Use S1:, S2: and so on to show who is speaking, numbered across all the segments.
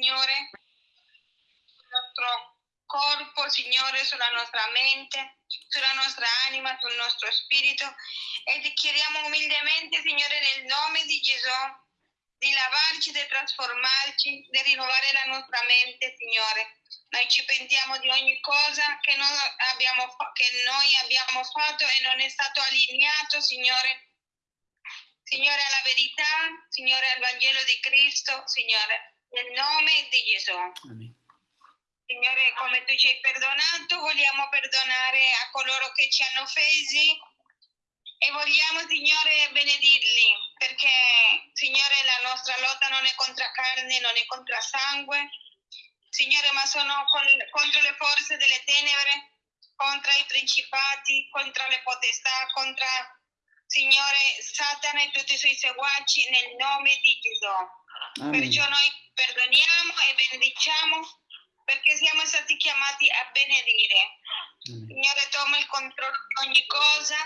S1: Signore, sul nostro corpo, Signore, sulla nostra mente, sulla nostra anima, sul nostro spirito e ti chiediamo umilmente, Signore, nel nome di Gesù, di lavarci, di trasformarci, di rinnovare la nostra mente, Signore. Noi ci pentiamo di ogni cosa che noi, abbiamo, che noi abbiamo fatto e non è stato allineato, Signore. Signore, alla verità, Signore, al Vangelo di Cristo, Signore, nel nome di Gesù. Amen. Signore, come tu ci hai perdonato, vogliamo perdonare a coloro che ci hanno offesi e vogliamo, Signore, benedirli, perché, Signore, la nostra lotta non è contro carne, non è contro sangue, Signore, ma sono con, contro le forze delle tenebre, contro i principati, contro le potestà, contro, Signore, Satana e tutti i suoi seguaci, nel nome di Gesù. Amen. Perciò noi perdoniamo e benediciamo perché siamo stati chiamati a benedire. Mm. Signore, toma il controllo di ogni cosa.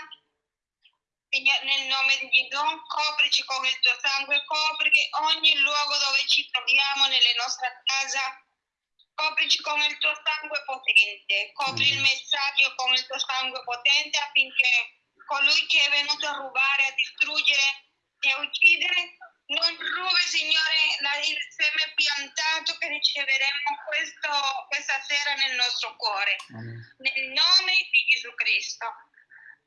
S1: Signore, nel nome di Gesù, coprici con il tuo sangue, copri ogni luogo dove ci troviamo, nelle nostre case. Coprici con il tuo sangue potente, copri il messaggio con il tuo sangue potente affinché colui che è venuto a rubare, a distruggere e a uccidere non rubi, Signore, il seme piantato che riceveremo questo, questa sera nel nostro cuore. Amen. Nel nome di Gesù Cristo.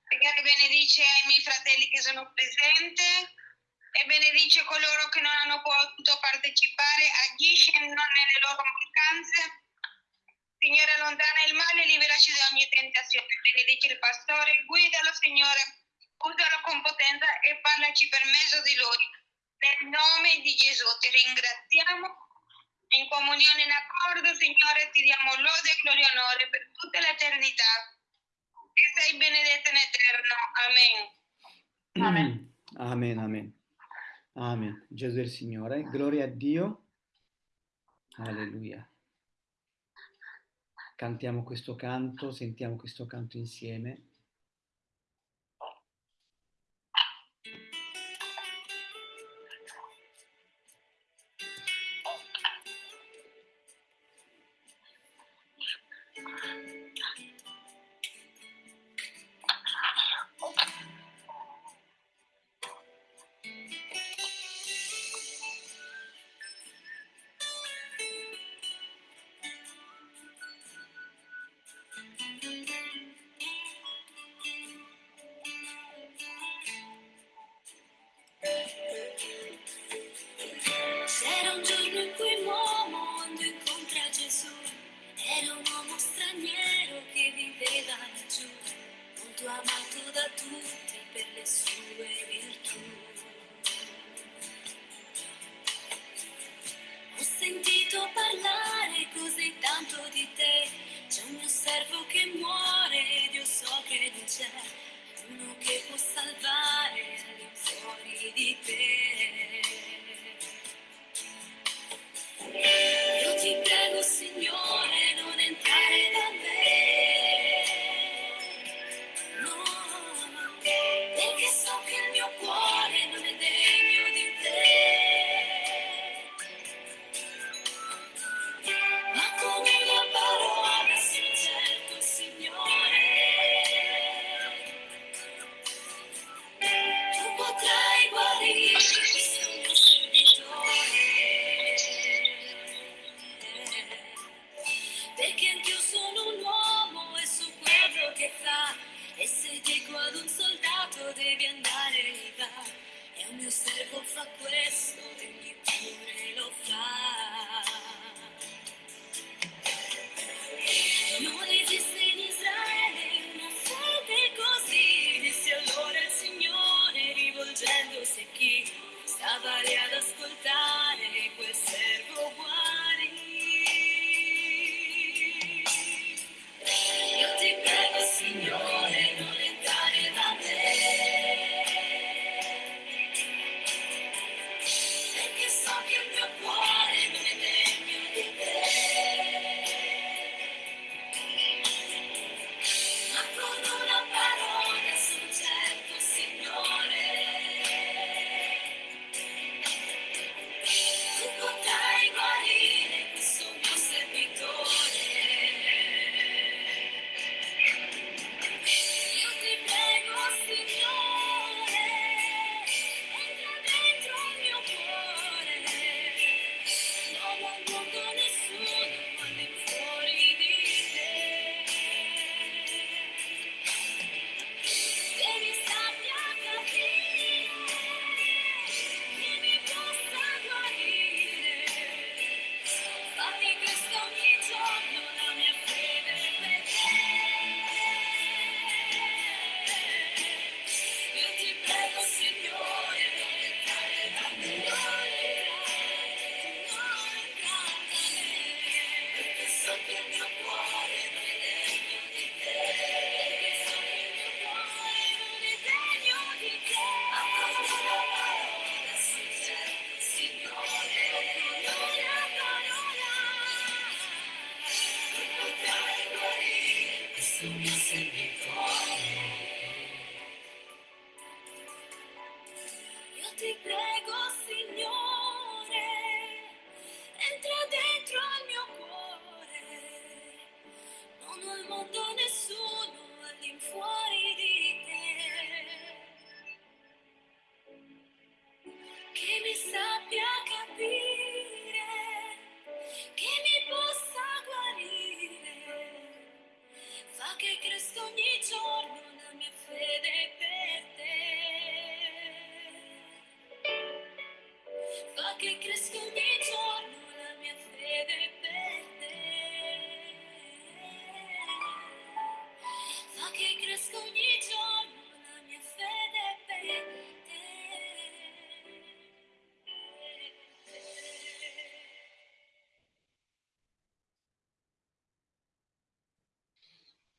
S1: Signore, benedice ai miei fratelli che sono presenti e benedice coloro che non hanno potuto partecipare, agisce non nelle loro mancanze. Signore, allontana il male e liberaci da ogni tentazione. Benedice il pastore, guidalo, Signore, usalo con potenza e parlaci per mezzo di lui nel nome di Gesù ti ringraziamo. In comunione in accordo, Signore, ti diamo lode, gloria e onore per tutta l'eternità. E sei benedetto in eterno. Amen.
S2: Amen. Amen, amen. Amen. Gesù è il Signore. Gloria a Dio. Alleluia. Cantiamo questo canto, sentiamo questo canto insieme.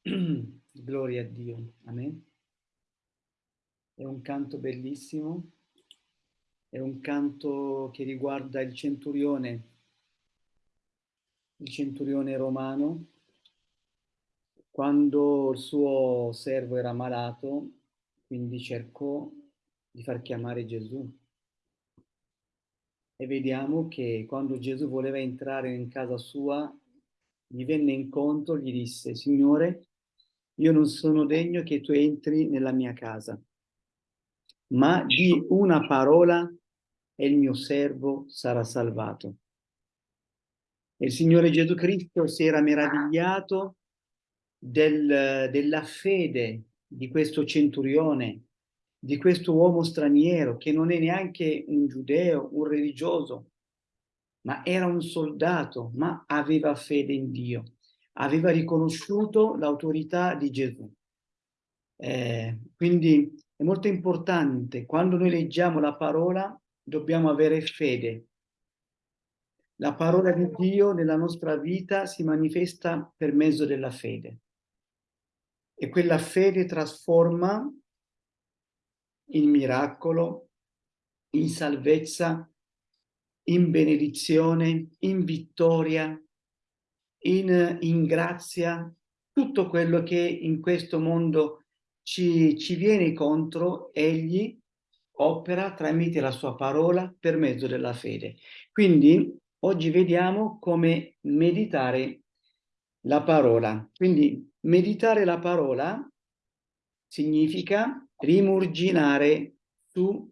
S3: Gloria a Dio. Amen. È un canto bellissimo, è un canto che riguarda il centurione, il centurione romano, quando il suo servo era malato, quindi cercò di far chiamare Gesù. E vediamo che quando Gesù voleva entrare in casa sua, gli venne incontro, gli disse, Signore, io non sono degno che tu entri nella mia casa, ma di una parola e il mio servo sarà salvato. Il Signore Gesù Cristo si era meravigliato del, della fede di questo centurione, di questo uomo straniero, che non è neanche un giudeo, un religioso, ma era un soldato, ma aveva fede in Dio aveva riconosciuto l'autorità di Gesù. Eh, quindi è molto importante, quando noi leggiamo la parola, dobbiamo avere fede. La parola di Dio nella nostra vita si manifesta per mezzo della fede. E quella fede trasforma in miracolo, in salvezza, in benedizione, in vittoria, in, in grazia, tutto quello che in questo mondo ci, ci viene contro, egli opera tramite la sua parola per mezzo della fede. Quindi oggi vediamo come meditare la parola. Quindi meditare la parola significa rimurginare su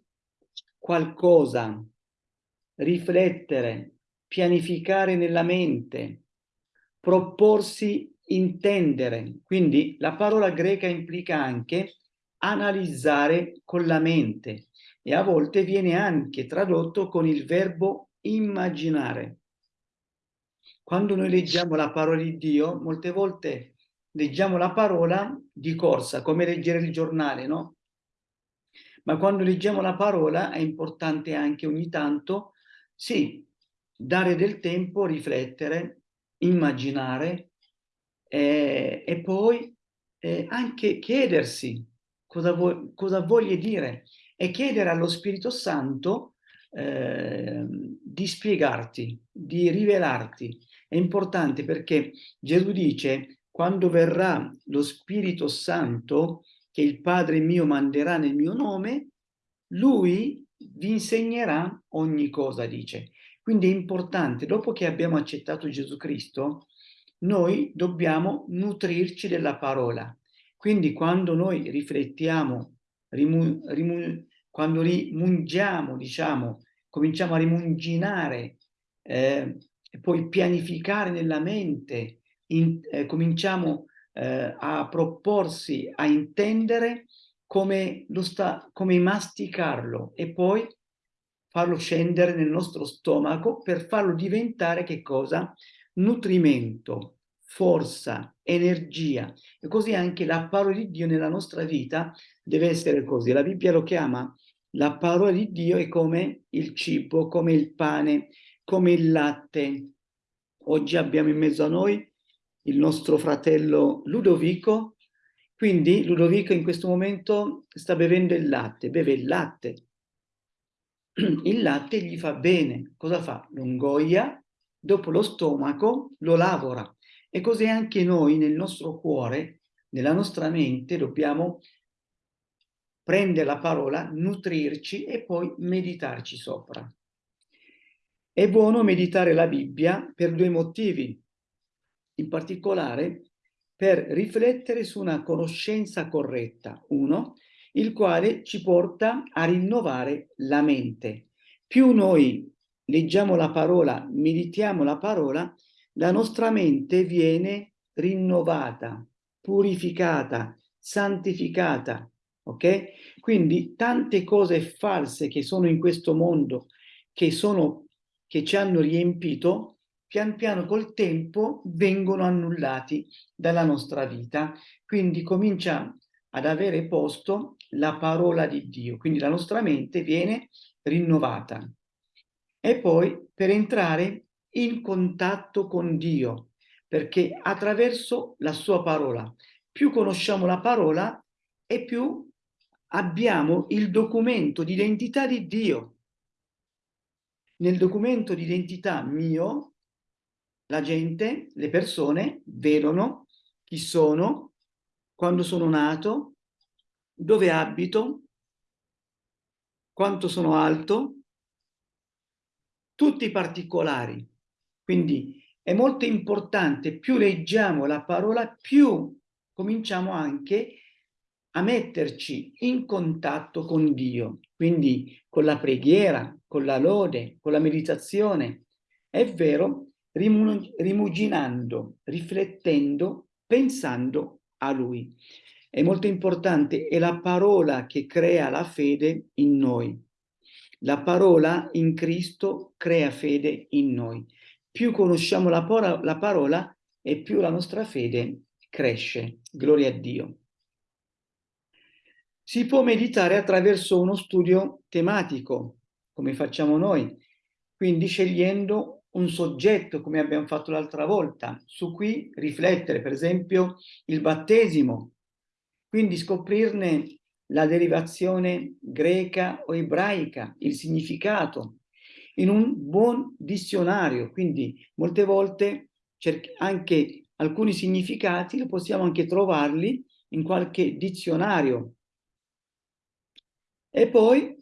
S3: qualcosa, riflettere, pianificare nella mente, proporsi intendere. Quindi la parola greca implica anche analizzare con la mente e a volte viene anche tradotto con il verbo immaginare. Quando noi leggiamo la parola di Dio, molte volte leggiamo la parola di corsa, come leggere il giornale, no? Ma quando leggiamo la parola è importante anche ogni tanto, sì, dare del tempo, riflettere, immaginare eh, e poi eh, anche chiedersi cosa, vo cosa voglia dire e chiedere allo Spirito Santo eh, di spiegarti, di rivelarti. È importante perché Gesù dice quando verrà lo Spirito Santo che il Padre mio manderà nel mio nome, lui vi insegnerà ogni cosa, dice. Quindi è importante, dopo che abbiamo accettato Gesù Cristo, noi dobbiamo nutrirci della parola. Quindi quando noi riflettiamo, rimu, rimu, quando rimungiamo, diciamo, cominciamo a rimunginare eh, poi pianificare nella mente, in, eh, cominciamo eh, a proporsi, a intendere come, sta, come masticarlo e poi farlo scendere nel nostro stomaco per farlo diventare che cosa? Nutrimento, forza, energia. E così anche la parola di Dio nella nostra vita deve essere così. La Bibbia lo chiama la parola di Dio è come il cibo, come il pane, come il latte. Oggi abbiamo in mezzo a noi il nostro fratello Ludovico, quindi Ludovico in questo momento sta bevendo il latte, beve il latte, il latte gli fa bene. Cosa fa? Lo ingoia, dopo lo stomaco lo lavora. E così anche noi nel nostro cuore nella nostra mente dobbiamo prendere la parola, nutrirci e poi meditarci sopra. È buono meditare la Bibbia per due motivi, in particolare per riflettere su una conoscenza corretta. Uno, il quale ci porta a rinnovare la mente. Più noi leggiamo la parola, meditiamo la parola, la nostra mente viene rinnovata, purificata, santificata, ok? Quindi tante cose false che sono in questo mondo, che, sono, che ci hanno riempito, pian piano col tempo vengono annullati dalla nostra vita. Quindi comincia ad avere posto la parola di Dio, quindi la nostra mente viene rinnovata. E poi per entrare in contatto con Dio, perché attraverso la sua parola, più conosciamo la parola e più abbiamo il documento di identità di Dio. Nel documento di identità mio, la gente, le persone, vedono chi sono, quando sono nato, dove abito, quanto sono alto, tutti i particolari. Quindi è molto importante, più leggiamo la parola, più cominciamo anche a metterci in contatto con Dio, quindi con la preghiera, con la lode, con la meditazione. È vero, rimuginando, riflettendo, pensando a Lui è molto importante, è la parola che crea la fede in noi. La parola in Cristo crea fede in noi. Più conosciamo la, parola, la parola e più la nostra fede cresce. Gloria a Dio. Si può meditare attraverso uno studio tematico, come facciamo noi, quindi scegliendo un soggetto, come abbiamo fatto l'altra volta, su cui riflettere, per esempio il battesimo, quindi scoprirne la derivazione greca o ebraica, il significato, in un buon dizionario, quindi molte volte anche alcuni significati lo possiamo anche trovarli in qualche dizionario. E poi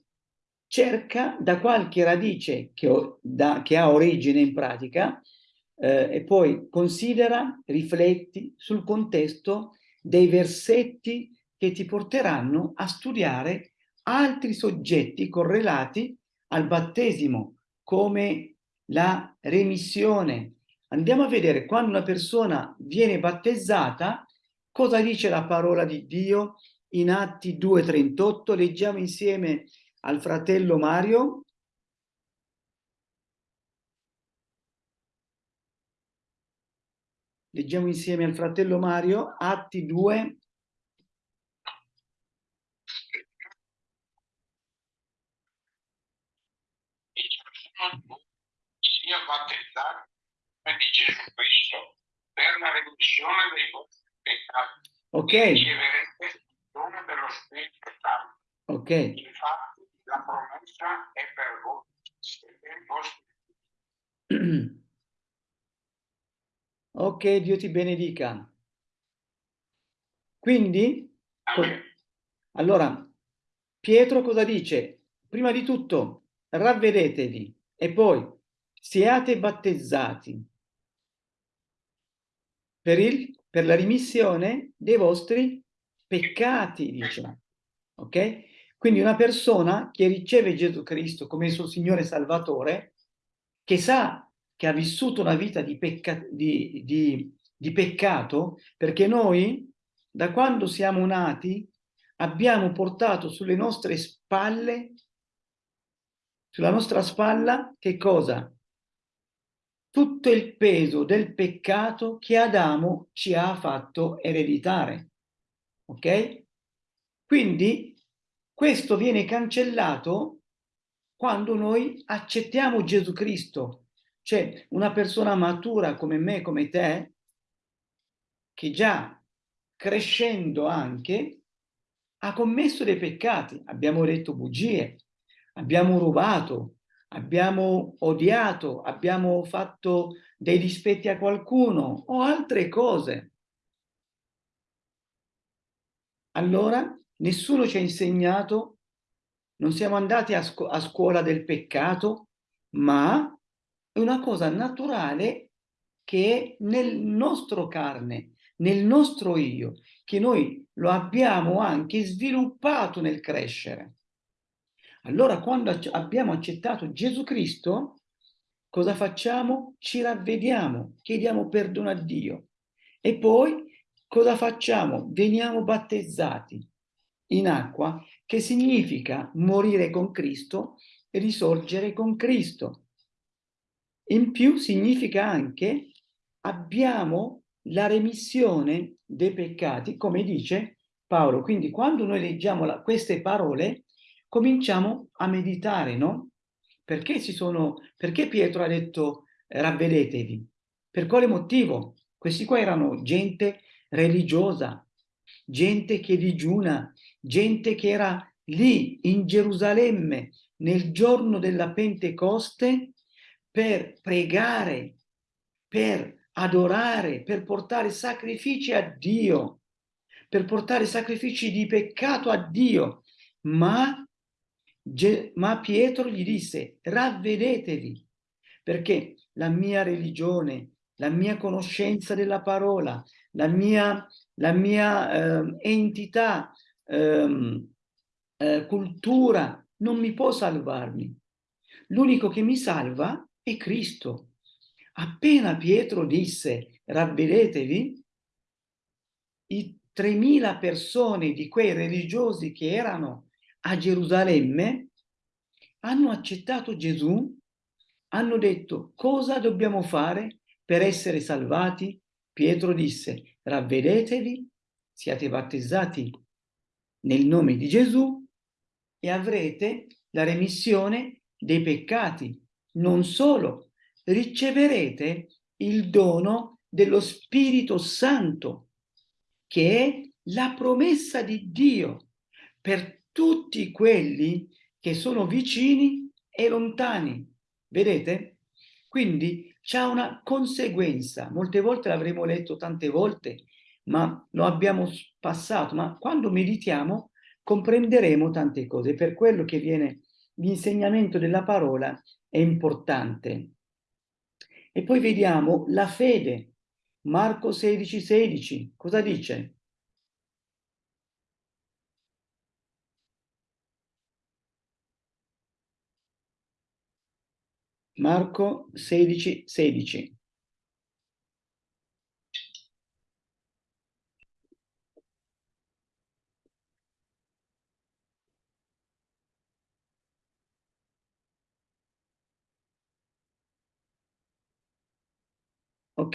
S3: cerca da qualche radice che, da, che ha origine in pratica eh, e poi considera, rifletti sul contesto dei versetti che ti porteranno a studiare altri soggetti correlati al battesimo, come la remissione. Andiamo a vedere quando una persona viene battezzata, cosa dice la parola di Dio in Atti 2.38. Leggiamo insieme al fratello Mario. Leggiamo insieme al fratello Mario, Atti 2.
S4: sia battezzato di Gesù Cristo per la remissione dei vostri peccati.
S3: Ok.
S4: Riceverete il dono dello Spirito Santo.
S3: Ok.
S4: Infatti la promessa è per voi e per i vostri
S3: Ok, Dio ti benedica. Quindi, allora, Pietro cosa dice? Prima di tutto, ravvedetevi e poi siate battezzati per, il, per la rimissione dei vostri peccati, dice. Ok? Quindi una persona che riceve Gesù Cristo come suo Signore Salvatore, che sa che ha vissuto una vita di, pecca di, di, di peccato, perché noi, da quando siamo nati, abbiamo portato sulle nostre spalle, sulla nostra spalla, che cosa? Tutto il peso del peccato che Adamo ci ha fatto ereditare. Ok? Quindi questo viene cancellato quando noi accettiamo Gesù Cristo c'è una persona matura come me, come te, che già crescendo anche ha commesso dei peccati. Abbiamo detto bugie, abbiamo rubato, abbiamo odiato, abbiamo fatto dei dispetti a qualcuno o altre cose. allora nessuno ci ha insegnato, non siamo andati a, scu a scuola del peccato, ma è una cosa naturale che è nel nostro carne, nel nostro io, che noi lo abbiamo anche sviluppato nel crescere. Allora quando abbiamo accettato Gesù Cristo, cosa facciamo? Ci ravvediamo, chiediamo perdono a Dio e poi cosa facciamo? Veniamo battezzati in acqua, che significa morire con Cristo e risorgere con Cristo. In più significa anche abbiamo la remissione dei peccati, come dice Paolo. Quindi quando noi leggiamo la, queste parole, cominciamo a meditare, no? Perché, sono, perché Pietro ha detto ravvedetevi? Per quale motivo? Questi qua erano gente religiosa, gente che digiuna, gente che era lì in Gerusalemme nel giorno della Pentecoste per pregare, per adorare, per portare sacrifici a Dio, per portare sacrifici di peccato a Dio, ma, ma Pietro gli disse ravvedetevi, perché la mia religione, la mia conoscenza della parola, la mia, la mia eh, entità, eh, eh, cultura non mi può salvarmi. L'unico che mi salva è Cristo. Appena Pietro disse ravvedetevi, i 3.000 persone di quei religiosi che erano a Gerusalemme hanno accettato Gesù, hanno detto cosa dobbiamo fare per essere salvati? Pietro disse ravvedetevi, siate battezzati nel nome di Gesù e avrete la remissione dei peccati. Non solo, riceverete il dono dello Spirito Santo, che è la promessa di Dio per tutti quelli che sono vicini e lontani. Vedete? Quindi c'è una conseguenza. Molte volte l'avremo letto tante volte, ma lo abbiamo passato. Ma quando meditiamo comprenderemo tante cose. Per quello che viene l'insegnamento della parola è importante. E poi vediamo la fede. Marco 16, 16. Cosa dice? Marco 16, 16.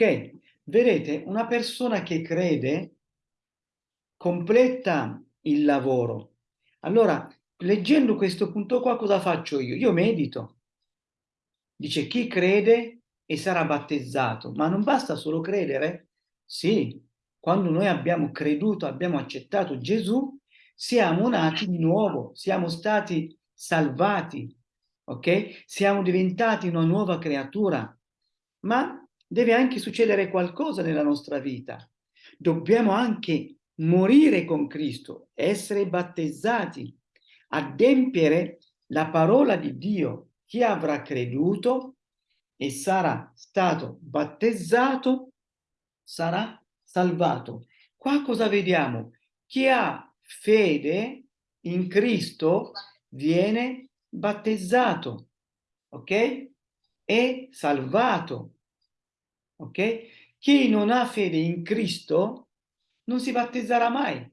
S3: Ok, vedete, una persona che crede completa il lavoro. Allora, leggendo questo punto qua, cosa faccio io? Io medito. Dice, chi crede e sarà battezzato. Ma non basta solo credere? Sì, quando noi abbiamo creduto, abbiamo accettato Gesù, siamo nati di nuovo, siamo stati salvati, ok? Siamo diventati una nuova creatura. Ma deve anche succedere qualcosa nella nostra vita. Dobbiamo anche morire con Cristo, essere battezzati, adempiere la parola di Dio. Chi avrà creduto e sarà stato battezzato sarà salvato. Qua cosa vediamo? Chi ha fede in Cristo viene battezzato, ok? È salvato ok? Chi non ha fede in Cristo non si battezzerà mai,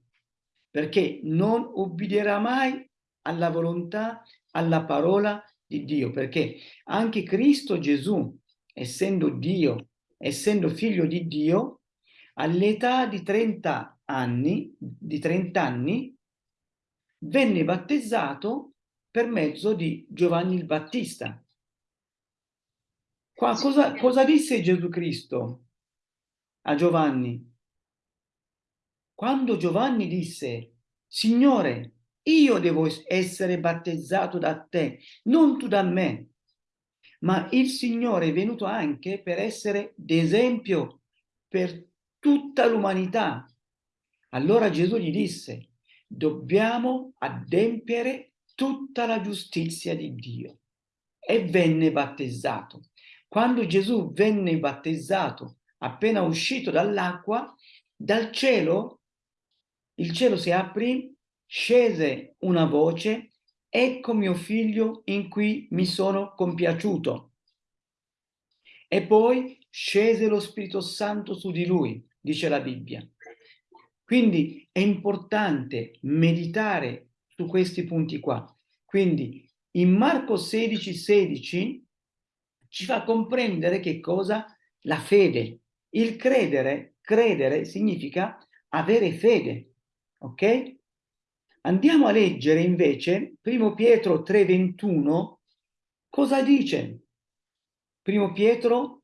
S3: perché non obbederà mai alla volontà, alla parola di Dio, perché anche Cristo Gesù, essendo Dio, essendo figlio di Dio, all'età di 30 anni, di 30 anni, venne battezzato per mezzo di Giovanni il Battista. Qua, cosa, cosa disse Gesù Cristo a Giovanni? Quando Giovanni disse, Signore, io devo essere battezzato da te, non tu da me. Ma il Signore è venuto anche per essere d'esempio per tutta l'umanità. Allora Gesù gli disse, dobbiamo adempiere tutta la giustizia di Dio. E venne battezzato. Quando Gesù venne battezzato, appena uscito dall'acqua, dal cielo, il cielo si aprì, scese una voce, ecco mio figlio in cui mi sono compiaciuto. E poi scese lo Spirito Santo su di lui, dice la Bibbia. Quindi è importante meditare su questi punti qua. Quindi in Marco 16, 16 ci fa comprendere che cosa? La fede. Il credere, credere significa avere fede, ok? Andiamo a leggere invece primo Pietro 3,21, cosa dice? Primo Pietro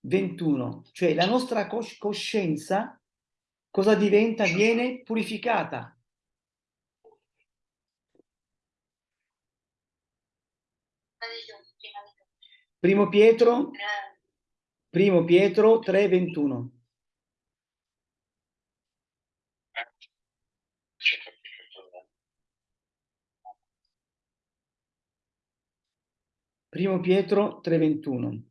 S3: 21, cioè la nostra cos coscienza cosa diventa? Viene purificata. Primo Pietro, primo Pietro 3,21. Primo Pietro 3,21.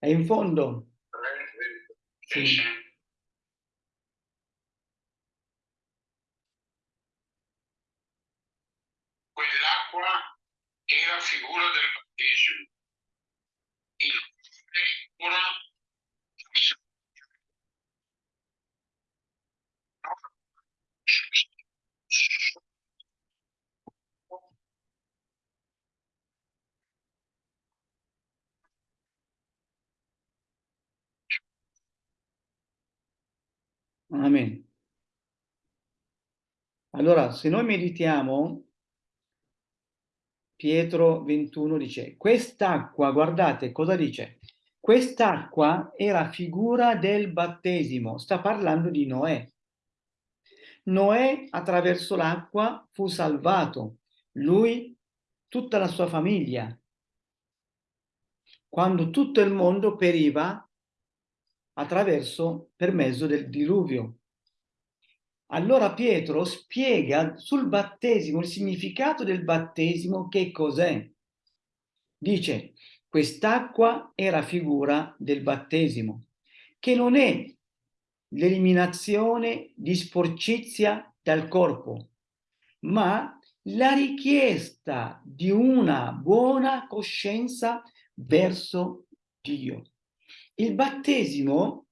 S3: È in fondo. Sì.
S4: Quell'acqua era figura del battesimo. Il figura
S3: Amen. Allora, se noi meditiamo, Pietro 21 dice, quest'acqua, guardate cosa dice, quest'acqua era figura del battesimo, sta parlando di Noè. Noè attraverso l'acqua fu salvato, lui, tutta la sua famiglia. Quando tutto il mondo periva attraverso, per mezzo del diluvio. Allora Pietro spiega sul battesimo, il significato del battesimo, che cos'è. Dice, quest'acqua era figura del battesimo, che non è l'eliminazione di sporcizia dal corpo, ma la richiesta di una buona coscienza verso Dio. Il battesimo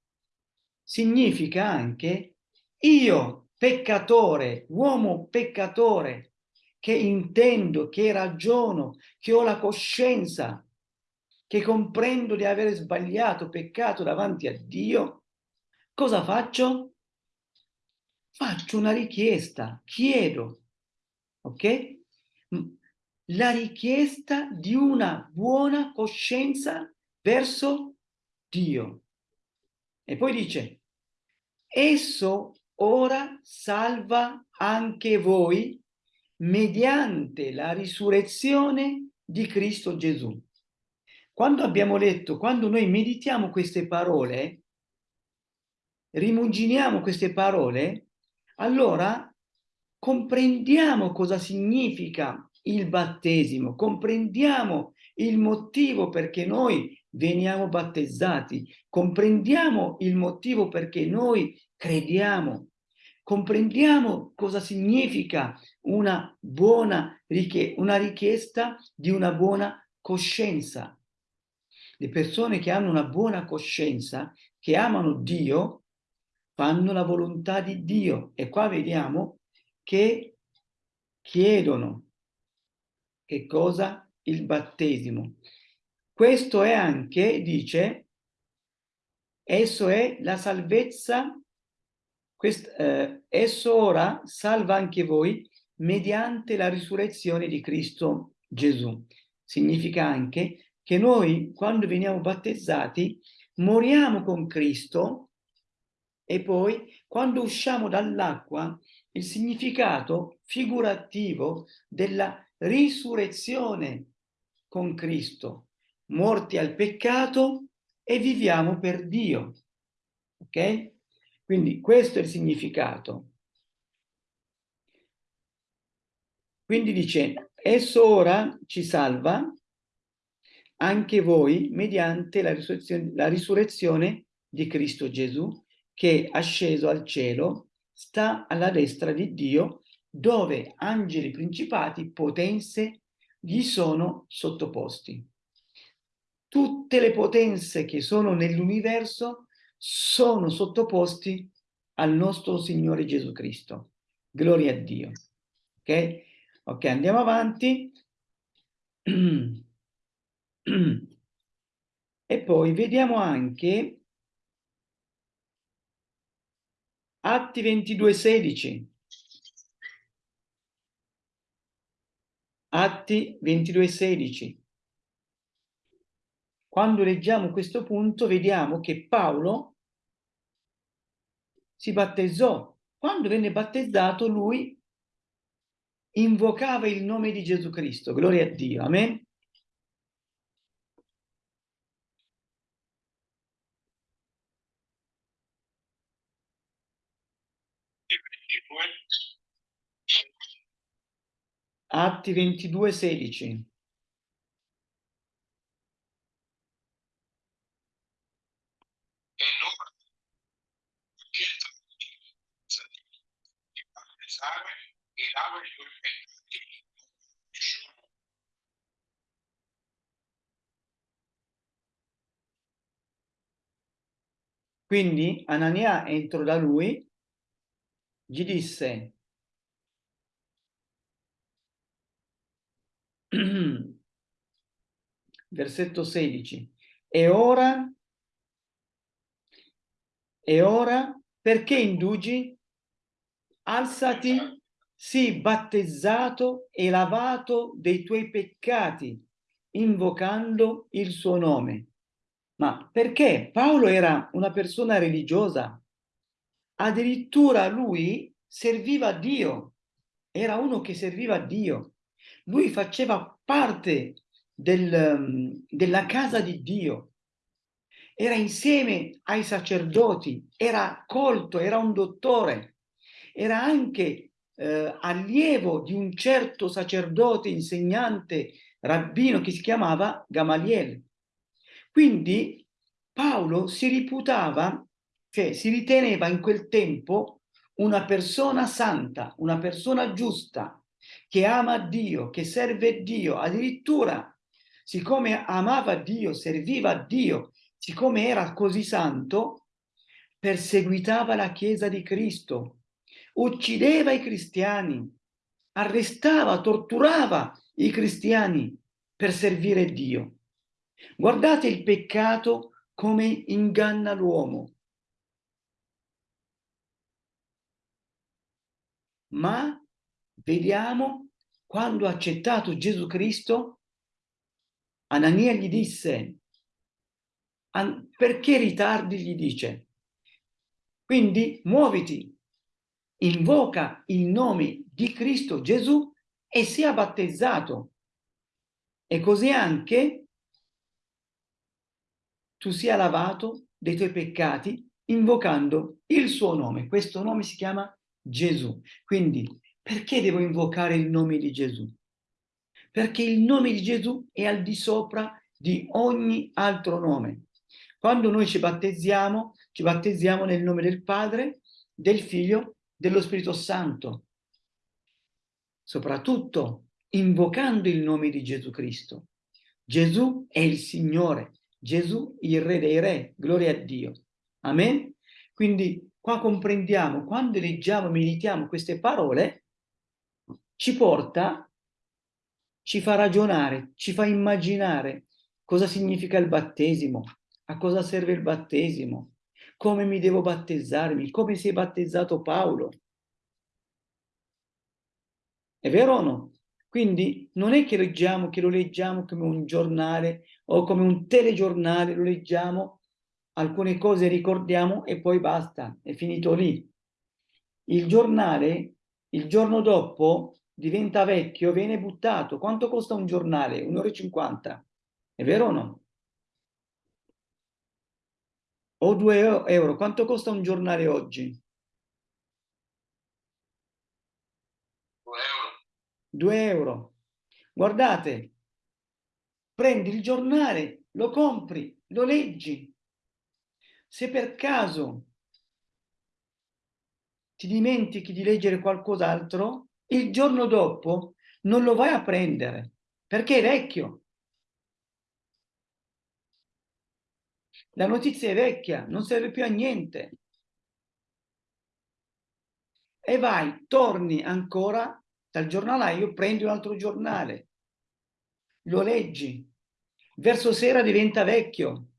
S3: significa anche io, peccatore, uomo peccatore, che intendo, che ragiono, che ho la coscienza, che comprendo di aver sbagliato, peccato davanti a Dio, cosa faccio? Faccio una richiesta, chiedo, ok? La richiesta di una buona coscienza verso Dio. E poi dice, esso ora salva anche voi mediante la risurrezione di Cristo Gesù. Quando abbiamo letto, quando noi meditiamo queste parole, rimuginiamo queste parole, allora comprendiamo cosa significa il battesimo, comprendiamo il motivo perché noi veniamo battezzati, comprendiamo il motivo perché noi crediamo, comprendiamo cosa significa una buona richiesta, una richiesta di una buona coscienza. Le persone che hanno una buona coscienza, che amano Dio, fanno la volontà di Dio. E qua vediamo che chiedono che cosa? Il battesimo. Questo è anche, dice, esso è la salvezza, quest, eh, esso ora salva anche voi mediante la risurrezione di Cristo Gesù. Significa anche che noi, quando veniamo battezzati, moriamo con Cristo e poi, quando usciamo dall'acqua, il significato figurativo della risurrezione con Cristo, morti al peccato e viviamo per Dio. Ok? Quindi questo è il significato. Quindi dice, esso ora ci salva anche voi mediante la risurrezione, la risurrezione di Cristo Gesù, che asceso al cielo, sta alla destra di Dio, dove angeli principati, potenze, gli sono sottoposti. Tutte le potenze che sono nell'universo sono sottoposti al nostro Signore Gesù Cristo. Gloria a Dio. Ok? Ok, andiamo avanti. E poi vediamo anche Atti 22,16. Atti 22,16. Quando leggiamo questo punto vediamo che Paolo si battezzò. Quando venne battezzato lui invocava il nome di Gesù Cristo. Gloria a Dio. Amen. Atti 22, 16.
S4: E loro chiesto di battezzare e lava i tuoi peccati.
S3: Quindi Anania entrò da lui, gli disse, versetto 16, e ora, e ora, perché indugi? Alzati, sii battezzato e lavato dei tuoi peccati, invocando il suo nome. Ma perché? Paolo era una persona religiosa, addirittura lui serviva Dio, era uno che serviva Dio. Lui faceva parte del, della casa di Dio, era insieme ai sacerdoti, era colto, era un dottore, era anche eh, allievo di un certo sacerdote, insegnante, rabbino che si chiamava Gamaliel. Quindi Paolo si riputava, cioè si riteneva in quel tempo una persona santa, una persona giusta, che ama Dio, che serve Dio, addirittura siccome amava Dio, serviva Dio, siccome era così santo, perseguitava la Chiesa di Cristo, uccideva i cristiani, arrestava, torturava i cristiani per servire Dio. Guardate il peccato come inganna l'uomo. Ma vediamo quando ha accettato Gesù Cristo, Anania gli disse, perché ritardi? gli dice. Quindi muoviti, invoca il nome di Cristo Gesù e sia battezzato. E così anche tu sia lavato dei tuoi peccati invocando il suo nome. Questo nome si chiama Gesù. Quindi perché devo invocare il nome di Gesù? Perché il nome di Gesù è al di sopra di ogni altro nome. Quando noi ci battezziamo, ci battezziamo nel nome del Padre, del Figlio, dello Spirito Santo. Soprattutto invocando il nome di Gesù Cristo. Gesù è il Signore, Gesù il Re dei Re, gloria a Dio. Amen? Quindi qua comprendiamo, quando leggiamo meditiamo queste parole, ci porta, ci fa ragionare, ci fa immaginare cosa significa il battesimo, a cosa serve il battesimo, come mi devo battezzarmi, come si è battezzato Paolo. È vero o no? Quindi non è che leggiamo, che lo leggiamo come un giornale o come un telegiornale, lo leggiamo, alcune cose ricordiamo e poi basta, è finito lì. Il giornale, il giorno dopo, diventa vecchio, viene buttato. Quanto costa un giornale? 1,50 euro. È vero o no? O 2 euro. Quanto costa un giornale oggi?
S4: 2 euro.
S3: 2 euro. Guardate, prendi il giornale, lo compri, lo leggi. Se per caso ti dimentichi di leggere qualcos'altro, il giorno dopo non lo vai a prendere perché è vecchio. La notizia è vecchia, non serve più a niente. E vai, torni ancora dal giornalaio, prendi un altro giornale, lo leggi, verso sera diventa vecchio.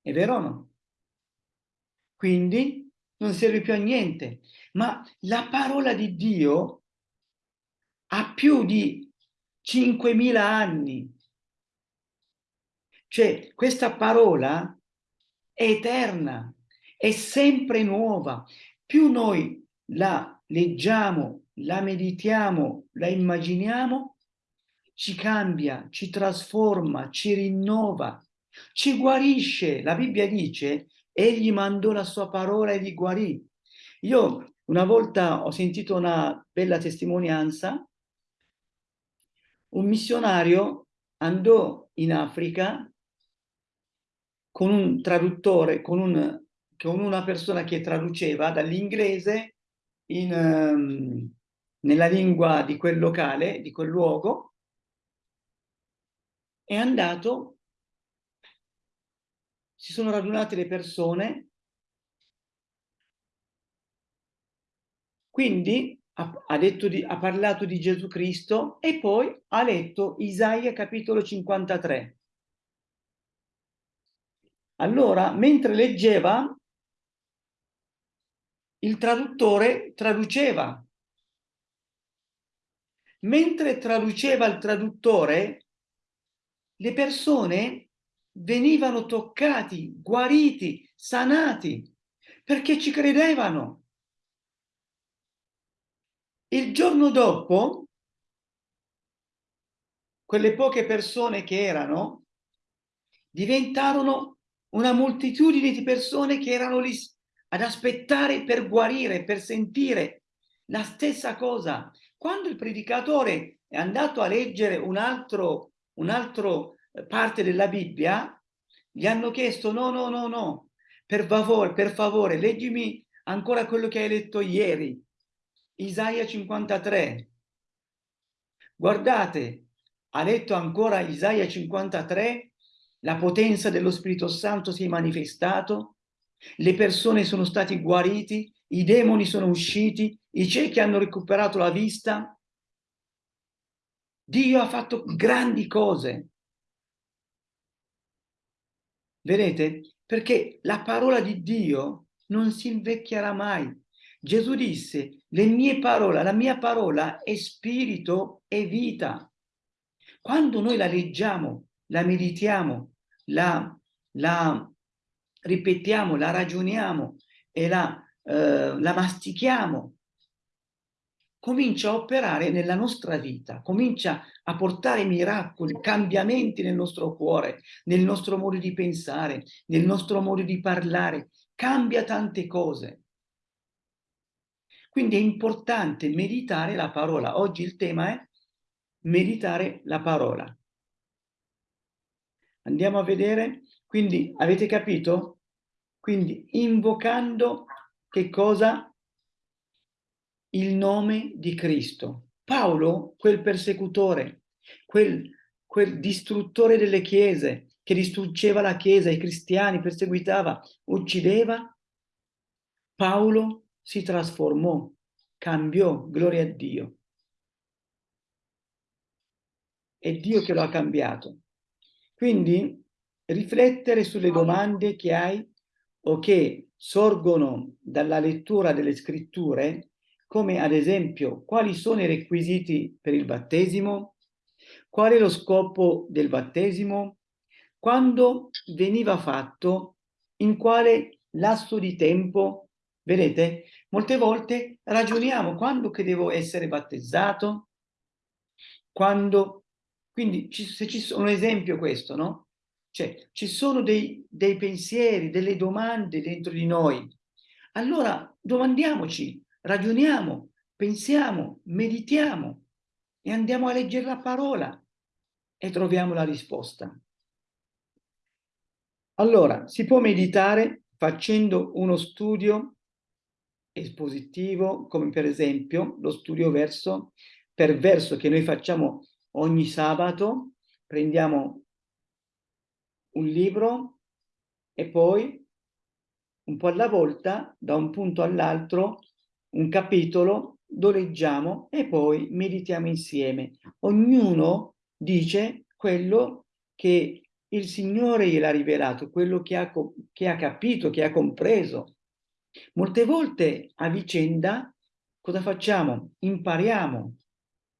S3: È vero o no? Quindi non serve più a niente. Ma la parola di Dio ha più di 5.000 anni. Cioè, questa parola è eterna, è sempre nuova. Più noi la leggiamo, la meditiamo, la immaginiamo, ci cambia, ci trasforma, ci rinnova, ci guarisce. La Bibbia dice egli mandò la sua parola e li guarì. Io una volta ho sentito una bella testimonianza, un missionario andò in Africa con un traduttore, con, un, con una persona che traduceva dall'inglese um, nella lingua di quel locale, di quel luogo, è andato si sono radunate le persone, quindi ha, ha, di, ha parlato di Gesù Cristo e poi ha letto Isaia capitolo 53. Allora, mentre leggeva, il traduttore traduceva. Mentre traduceva il traduttore, le persone venivano toccati, guariti, sanati, perché ci credevano. Il giorno dopo, quelle poche persone che erano, diventarono una moltitudine di persone che erano lì ad aspettare per guarire, per sentire la stessa cosa. Quando il predicatore è andato a leggere un altro, un altro parte della Bibbia, gli hanno chiesto no, no, no, no, per favore, per favore, leggimi ancora quello che hai letto ieri, Isaia 53. Guardate, ha letto ancora Isaia 53, la potenza dello Spirito Santo si è manifestato, le persone sono stati guariti, i demoni sono usciti, i ciechi hanno recuperato la vista. Dio ha fatto grandi cose. Vedete? Perché la parola di Dio non si invecchierà mai. Gesù disse, le mie parole, la mia parola è spirito e vita. Quando noi la leggiamo, la meditiamo, la, la ripetiamo, la ragioniamo e la, eh, la mastichiamo, comincia a operare nella nostra vita, comincia a portare miracoli, cambiamenti nel nostro cuore, nel nostro modo di pensare, nel nostro modo di parlare, cambia tante cose. Quindi è importante meditare la parola. Oggi il tema è meditare la parola. Andiamo a vedere, quindi avete capito? Quindi invocando che cosa? Il nome di Cristo. Paolo, quel persecutore, quel, quel distruttore delle chiese, che distruggeva la chiesa, i cristiani, perseguitava, uccideva, Paolo si trasformò, cambiò, gloria a Dio. È Dio che lo ha cambiato. Quindi riflettere sulle domande che hai o che sorgono dalla lettura delle scritture come ad esempio quali sono i requisiti per il battesimo, qual è lo scopo del battesimo, quando veniva fatto, in quale lasso di tempo Vedete? Molte volte ragioniamo quando che devo essere battezzato, quando... Quindi ci, se ci sono un esempio questo, no? Cioè, ci sono dei, dei pensieri, delle domande dentro di noi. Allora domandiamoci, ragioniamo, pensiamo, meditiamo e andiamo a leggere la parola e troviamo la risposta. Allora, si può meditare facendo uno studio espositivo, come per esempio lo studio verso per verso che noi facciamo ogni sabato, prendiamo un libro e poi un po' alla volta, da un punto all'altro, un capitolo, lo leggiamo e poi meditiamo insieme. Ognuno dice quello che il Signore gliel'ha rivelato, quello che ha, che ha capito, che ha compreso. Molte volte a vicenda cosa facciamo? Impariamo,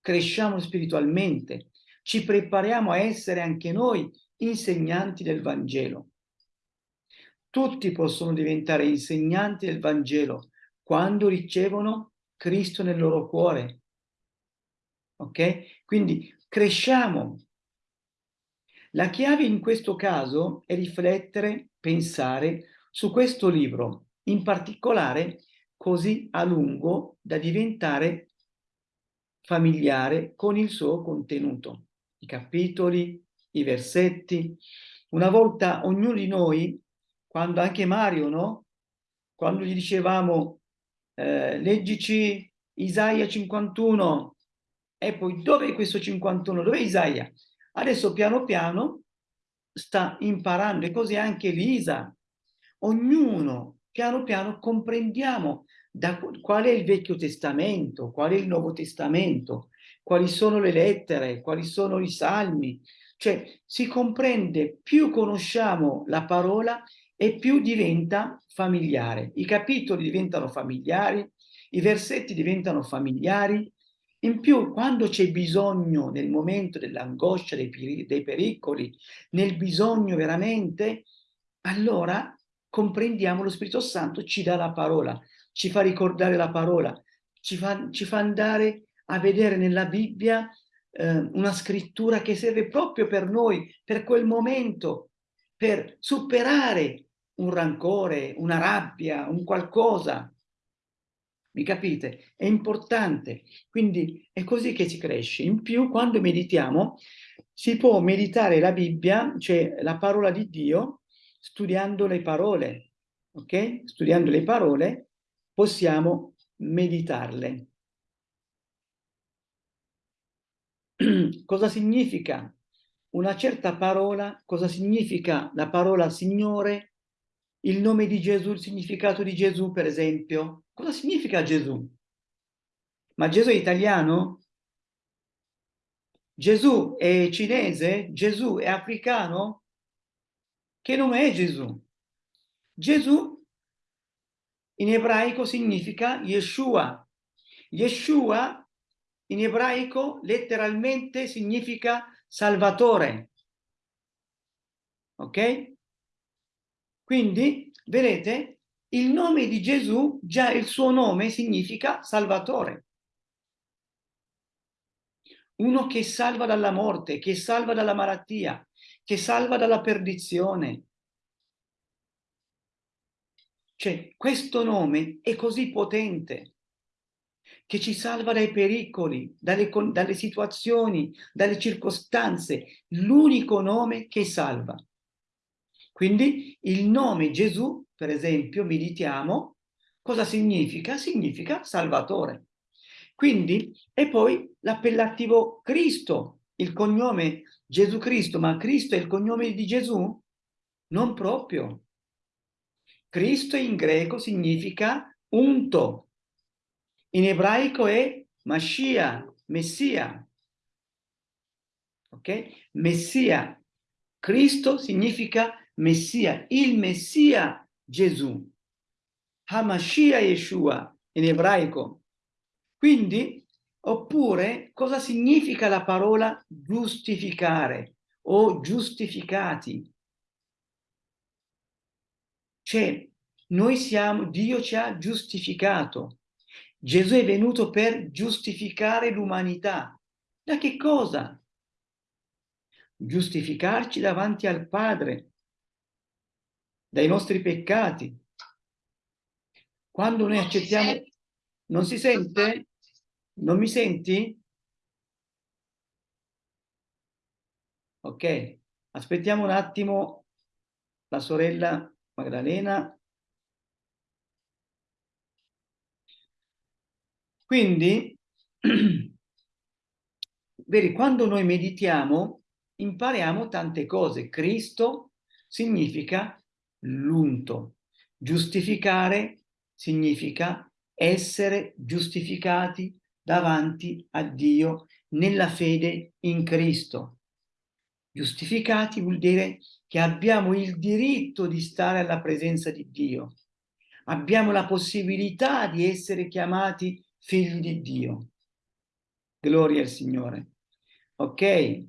S3: cresciamo spiritualmente, ci prepariamo a essere anche noi insegnanti del Vangelo. Tutti possono diventare insegnanti del Vangelo quando ricevono Cristo nel loro cuore. Ok? Quindi cresciamo. La chiave in questo caso è riflettere, pensare su questo libro, in particolare così a lungo da diventare familiare con il suo contenuto, i capitoli, i versetti. Una volta ognuno di noi, quando anche Mario, no? Quando gli dicevamo eh, leggici Isaia 51 e poi dove è questo 51? Dove è Isaia? Adesso piano piano sta imparando e così anche Lisa. Ognuno piano piano comprendiamo da qual è il Vecchio Testamento, qual è il Nuovo Testamento, quali sono le lettere, quali sono i salmi. Cioè si comprende, più conosciamo la parola e più diventa familiare. I capitoli diventano familiari, i versetti diventano familiari. In più, quando c'è bisogno, nel momento dell'angoscia, dei, dei pericoli, nel bisogno veramente, allora comprendiamo lo Spirito Santo ci dà la parola ci fa ricordare la parola, ci fa, ci fa andare a vedere nella Bibbia eh, una scrittura che serve proprio per noi, per quel momento, per superare un rancore, una rabbia, un qualcosa. Mi capite? È importante. Quindi è così che si cresce. In più, quando meditiamo, si può meditare la Bibbia, cioè la parola di Dio, studiando le parole. Ok? Studiando le parole possiamo meditarle. cosa significa una certa parola? Cosa significa la parola Signore? Il nome di Gesù, il significato di Gesù, per esempio. Cosa significa Gesù? Ma Gesù è italiano? Gesù è cinese? Gesù è africano? Che nome è Gesù? Gesù in ebraico significa Yeshua. Yeshua in ebraico letteralmente significa salvatore. Ok? Quindi, vedete, il nome di Gesù, già il suo nome significa salvatore. Uno che salva dalla morte, che salva dalla malattia, che salva dalla perdizione, cioè, questo nome è così potente che ci salva dai pericoli, dalle, dalle situazioni, dalle circostanze, l'unico nome che salva. Quindi il nome Gesù, per esempio, meditiamo, cosa significa? Significa Salvatore. Quindi, e poi l'appellativo Cristo, il cognome Gesù Cristo, ma Cristo è il cognome di Gesù? Non proprio. Cristo in greco significa unto. In ebraico è Mashiach, Messia. Ok? Messia. Cristo significa Messia, il Messia Gesù. Hamashiach Yeshua in ebraico. Quindi, oppure, cosa significa la parola giustificare o giustificati? Cioè, noi siamo, Dio ci ha giustificato. Gesù è venuto per giustificare l'umanità. Da che cosa? Giustificarci davanti al Padre, dai nostri peccati. Quando noi accettiamo... Non si sente? Non mi senti? Ok, aspettiamo un attimo la sorella Magdalena. Quindi, vedi, quando noi meditiamo impariamo tante cose. Cristo significa l'unto. Giustificare significa essere giustificati davanti a Dio nella fede in Cristo. Giustificati vuol dire che abbiamo il diritto di stare alla presenza di Dio. Abbiamo la possibilità di essere chiamati figli di Dio. Gloria al Signore. Ok?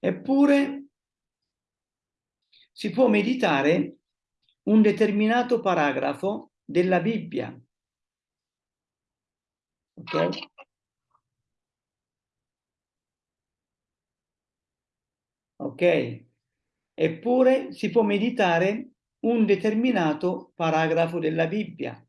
S3: Eppure si può meditare un determinato paragrafo della Bibbia. Ok? Ok? Eppure si può meditare un determinato paragrafo della Bibbia.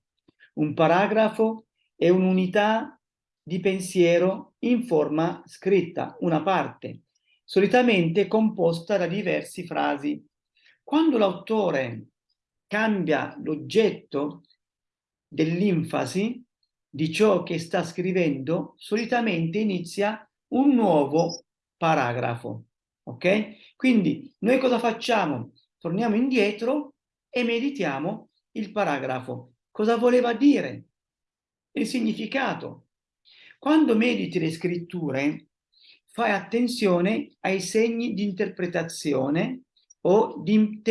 S3: Un paragrafo è un'unità di pensiero in forma scritta, una parte, solitamente composta da diverse frasi. Quando l'autore cambia l'oggetto dell'infasi di ciò che sta scrivendo, solitamente inizia un nuovo paragrafo. Ok? Quindi noi cosa facciamo? Torniamo indietro e meditiamo il paragrafo. Cosa voleva dire? Il significato. Quando mediti le scritture, fai attenzione ai segni di interpretazione o di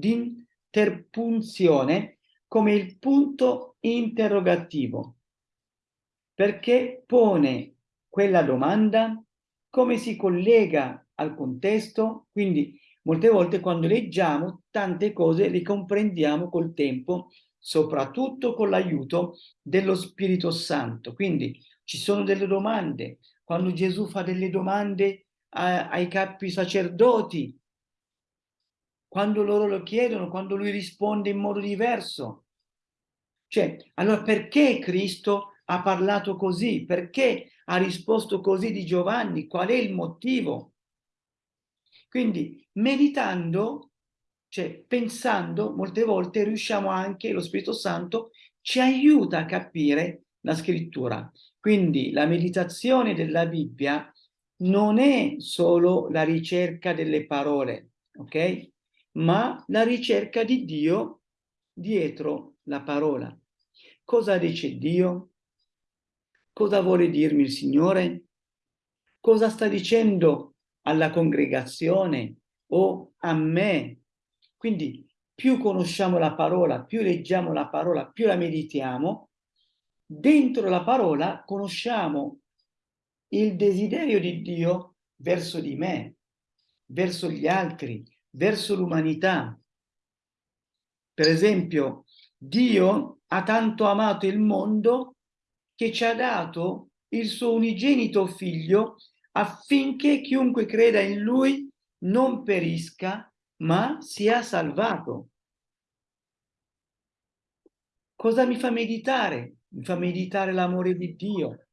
S3: interpunzione come il punto interrogativo, perché pone quella domanda come si collega al contesto, quindi molte volte quando leggiamo tante cose le comprendiamo col tempo, soprattutto con l'aiuto dello Spirito Santo. Quindi ci sono delle domande, quando Gesù fa delle domande a, ai capi sacerdoti, quando loro lo chiedono, quando lui risponde in modo diverso. Cioè, allora perché Cristo ha parlato così? Perché ha risposto così di Giovanni? Qual è il motivo? Quindi meditando, cioè pensando, molte volte riusciamo anche, lo Spirito Santo ci aiuta a capire la scrittura. Quindi la meditazione della Bibbia non è solo la ricerca delle parole, ok? Ma la ricerca di Dio dietro la parola. Cosa dice Dio? Cosa vuole dirmi il Signore? Cosa sta dicendo alla congregazione o a me? Quindi più conosciamo la parola, più leggiamo la parola, più la meditiamo, dentro la parola conosciamo il desiderio di Dio verso di me, verso gli altri, verso l'umanità. Per esempio, Dio ha tanto amato il mondo che ci ha dato il suo unigenito figlio affinché chiunque creda in lui non perisca, ma sia salvato. Cosa mi fa meditare? Mi fa meditare l'amore di Dio,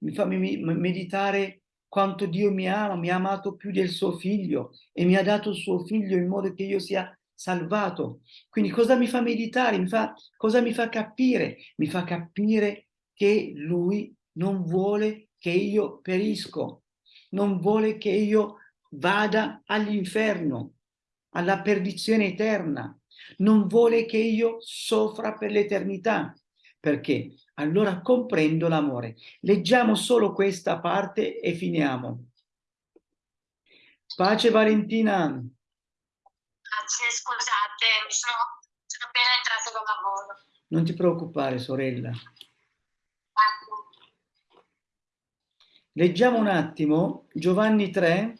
S3: mi fa meditare quanto Dio mi ama, mi ha amato più del suo figlio e mi ha dato il suo figlio in modo che io sia salvato. Quindi cosa mi fa meditare? Mi fa, cosa mi fa capire? Mi fa capire che lui non vuole che io perisco, non vuole che io vada all'inferno, alla perdizione eterna, non vuole che io soffra per l'eternità. Perché? allora comprendo l'amore. Leggiamo solo questa parte e finiamo. Pace Valentina.
S5: Grazie, scusate, sono, sono appena entrato da lavoro.
S3: Non ti preoccupare, sorella. Leggiamo un attimo Giovanni 3,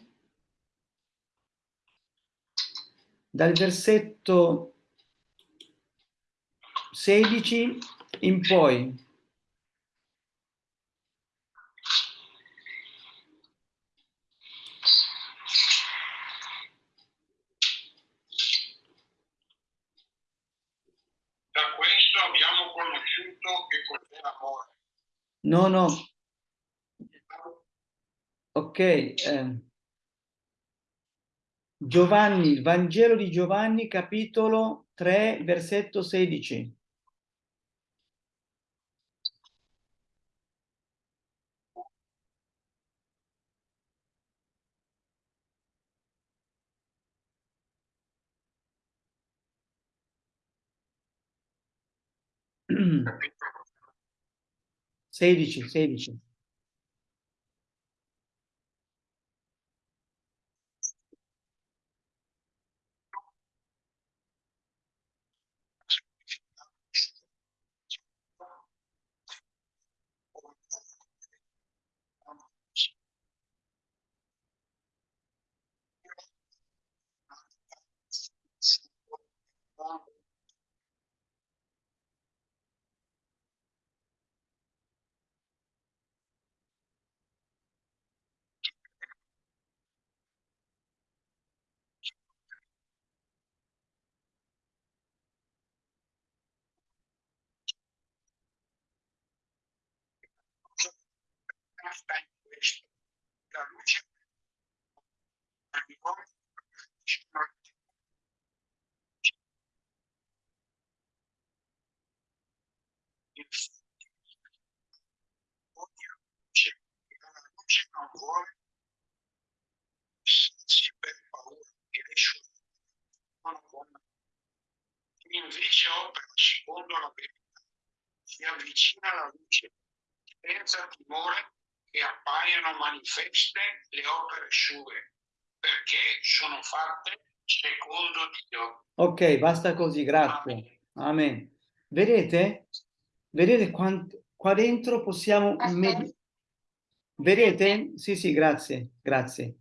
S3: dal versetto 16 in poi.
S4: Da questo abbiamo conosciuto che cos'è l'amore.
S3: No, no. Ok. eh. Giovanni, il Vangelo di Giovanni, capitolo 3, versetto 16. 16, 16.
S4: Sta in questo. La luce la luce non vuole sì per paura che le sue buone. Chi invece opera secondo la verità si avvicina alla luce senza timore che appaiano manifeste le opere sue, perché sono fatte secondo Dio.
S3: Ok, basta così, grazie. Amen. Vedete? Vedete quanto qua dentro possiamo med- Vedete? Sì, sì, grazie, grazie.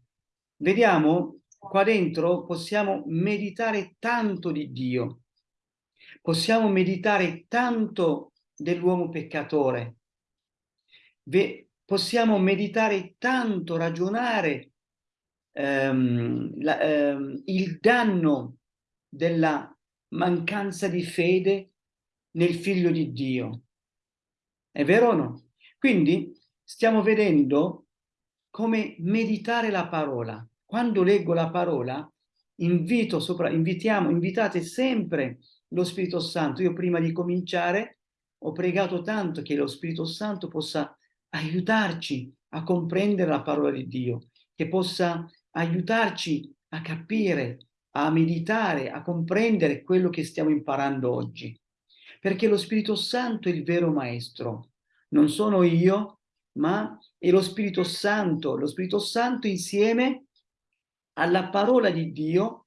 S3: Vediamo qua dentro possiamo meditare tanto di Dio. Possiamo meditare tanto dell'uomo peccatore. Ve- possiamo meditare tanto, ragionare ehm, la- ehm, il danno della mancanza di fede nel figlio di Dio. È vero o no? Quindi stiamo vedendo come meditare la parola. Quando leggo la parola, invito sopra, invitiamo, invitate sempre lo Spirito Santo. Io prima di cominciare ho pregato tanto che lo Spirito Santo possa aiutarci a comprendere la parola di Dio, che possa aiutarci a capire, a meditare, a comprendere quello che stiamo imparando oggi. Perché lo Spirito Santo è il vero maestro. Non sono io, ma è lo Spirito Santo. Lo Spirito Santo insieme alla parola di Dio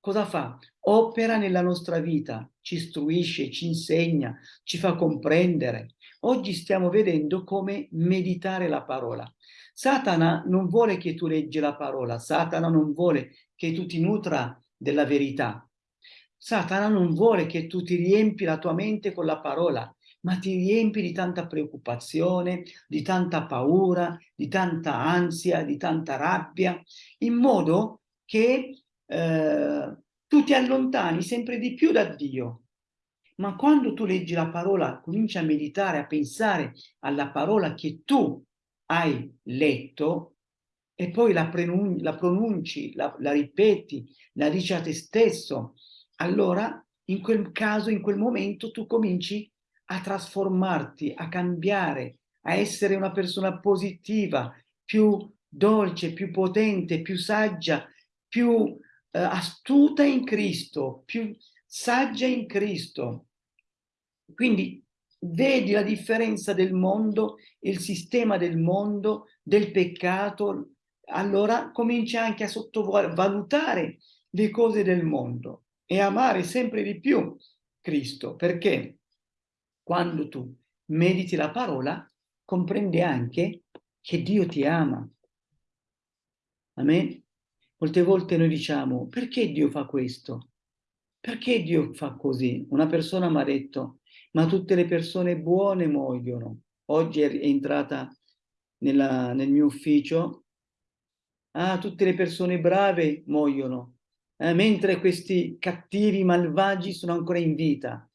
S3: cosa fa? Opera nella nostra vita, ci istruisce, ci insegna, ci fa comprendere. Oggi stiamo vedendo come meditare la parola. Satana non vuole che tu leggi la parola, Satana non vuole che tu ti nutra della verità. Satana non vuole che tu ti riempi la tua mente con la parola, ma ti riempi di tanta preoccupazione, di tanta paura, di tanta ansia, di tanta rabbia, in modo che eh, tu ti allontani sempre di più da Dio. Ma quando tu leggi la parola, cominci a meditare, a pensare alla parola che tu hai letto e poi la, la, pronunci, la, la ripeti, la dici a te stesso, allora in quel caso, in quel momento tu cominci a trasformarti, a cambiare, a essere una persona positiva, più dolce, più potente, più saggia, più eh, astuta in Cristo, più saggia in Cristo. Quindi vedi la differenza del mondo, il sistema del mondo, del peccato, allora cominci anche a sottovalutare le cose del mondo e amare sempre di più Cristo, perché quando tu mediti la parola, comprendi anche che Dio ti ama. Amen? Molte volte noi diciamo, perché Dio fa questo? Perché Dio fa così? Una persona mi ha detto, ma tutte le persone buone muoiono. Oggi è entrata nella, nel mio ufficio, ah, tutte le persone brave muoiono, eh, mentre questi cattivi malvagi sono ancora in vita.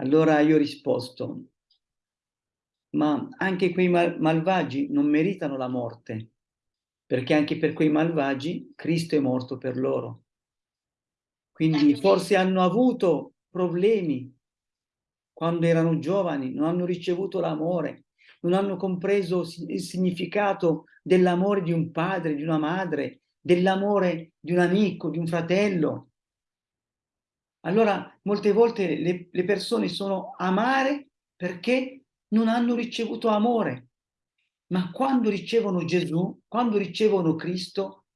S3: Allora io ho risposto, ma anche quei mal malvagi non meritano la morte, perché anche per quei malvagi Cristo è morto per loro. Quindi forse hanno avuto problemi quando erano giovani, non hanno ricevuto l'amore, non hanno compreso il significato dell'amore di un padre, di una madre, dell'amore di un amico, di un fratello. Allora, molte volte le, le persone sono amare perché non hanno ricevuto amore. Ma quando ricevono Gesù, quando ricevono Cristo,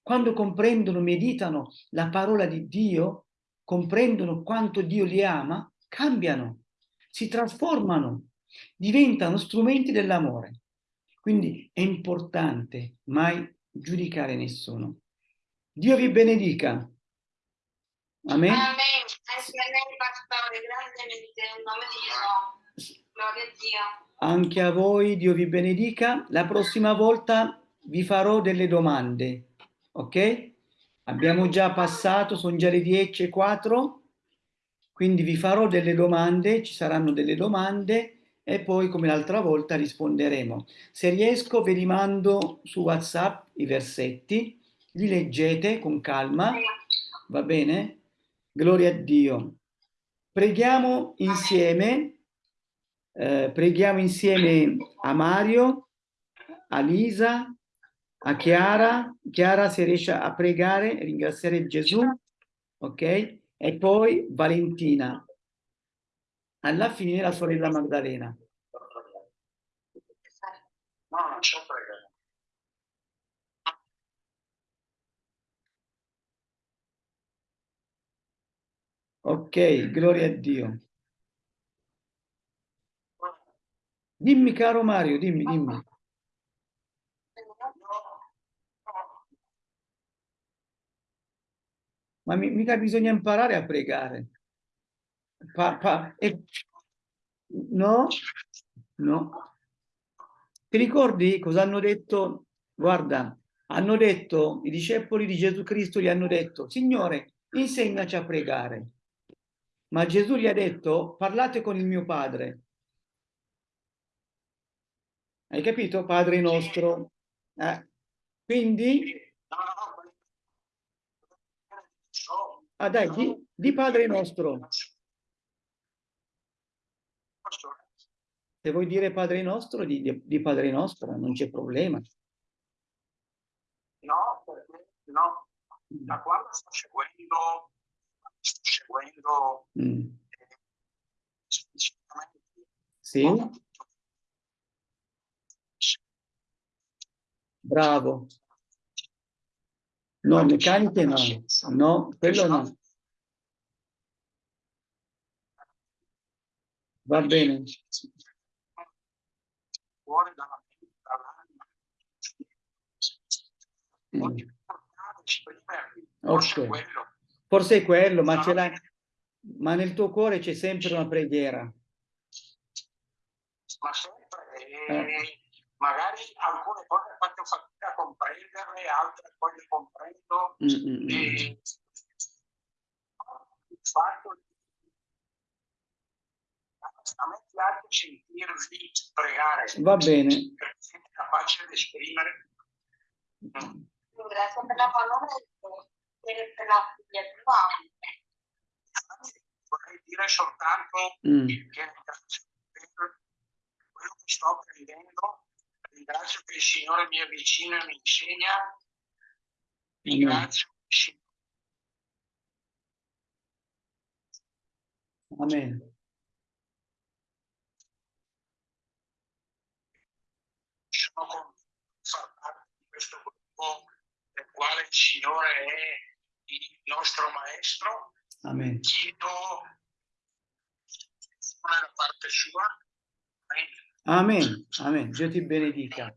S3: quando comprendono, meditano la parola di Dio, comprendono quanto Dio li ama, cambiano, si trasformano, diventano strumenti dell'amore. Quindi è importante mai giudicare nessuno. Dio vi benedica. Amen.
S1: Amen. Anche a lei, pastore, grandemente, nel nome di Gesù. Gloria a Dio.
S3: Anche a voi, Dio vi benedica. La prossima volta vi farò delle domande ok? Abbiamo già passato, sono già le 10 e 4, quindi vi farò delle domande, ci saranno delle domande e poi come l'altra volta risponderemo. Se riesco vi rimando su WhatsApp i versetti, li leggete con calma, va bene? Gloria a Dio. Preghiamo insieme, eh, preghiamo insieme a Mario, a Lisa, a Chiara, Chiara se riesce a pregare, ringraziare Gesù, ok? E poi Valentina. Alla fine la sorella Maddalena.
S4: No, non c'è pregare.
S3: Ok, gloria a Dio. Dimmi caro Mario, dimmi, dimmi. Ma mi, mica bisogna imparare a pregare. Pa, pa, e, no? No. Ti ricordi cosa hanno detto? Guarda, hanno detto, i discepoli di Gesù Cristo gli hanno detto, Signore, insegnaci a pregare. Ma Gesù gli ha detto, parlate con il mio Padre. Hai capito? Padre nostro. Eh. Quindi Ah dai, di, di Padre nostro. Se vuoi dire Padre nostro, di, di Padre nostro, non c'è problema.
S4: No, no. Da quando sto seguendo, sto seguendo
S3: mm.
S4: eh,
S3: Sì? Bravo. No, meccaniche no. No, quello no. Va bene.
S4: Fuori dalla mente.
S3: Mm.
S4: Forse
S3: Ok.
S4: quello.
S3: Forse è quello, ma, ce l'hai- ma nel tuo cuore c'è sempre una preghiera.
S4: ma sempre Eh. Magari alcune cose faccio fatica a comprenderle, altre poi le comprendo
S3: Mm, mm, mm.
S4: e il fatto di a me piace sentirvi pregare
S3: Va bene.
S4: perché siete capaci di esprimere
S1: Grazie per la parola e per la spiegazione.
S4: vorrei dire soltanto
S3: Mm.
S4: che quello che sto apprendendo ringrazio che il Signore mi avvicina e mi insegna ringrazio il Signore
S3: Amen.
S4: sono convinto di far parte di questo gruppo del quale il Signore è il nostro maestro.
S3: Amen.
S4: Chiedo la parte sua. Amen.
S3: Amen. Amen. Dio ti benedica.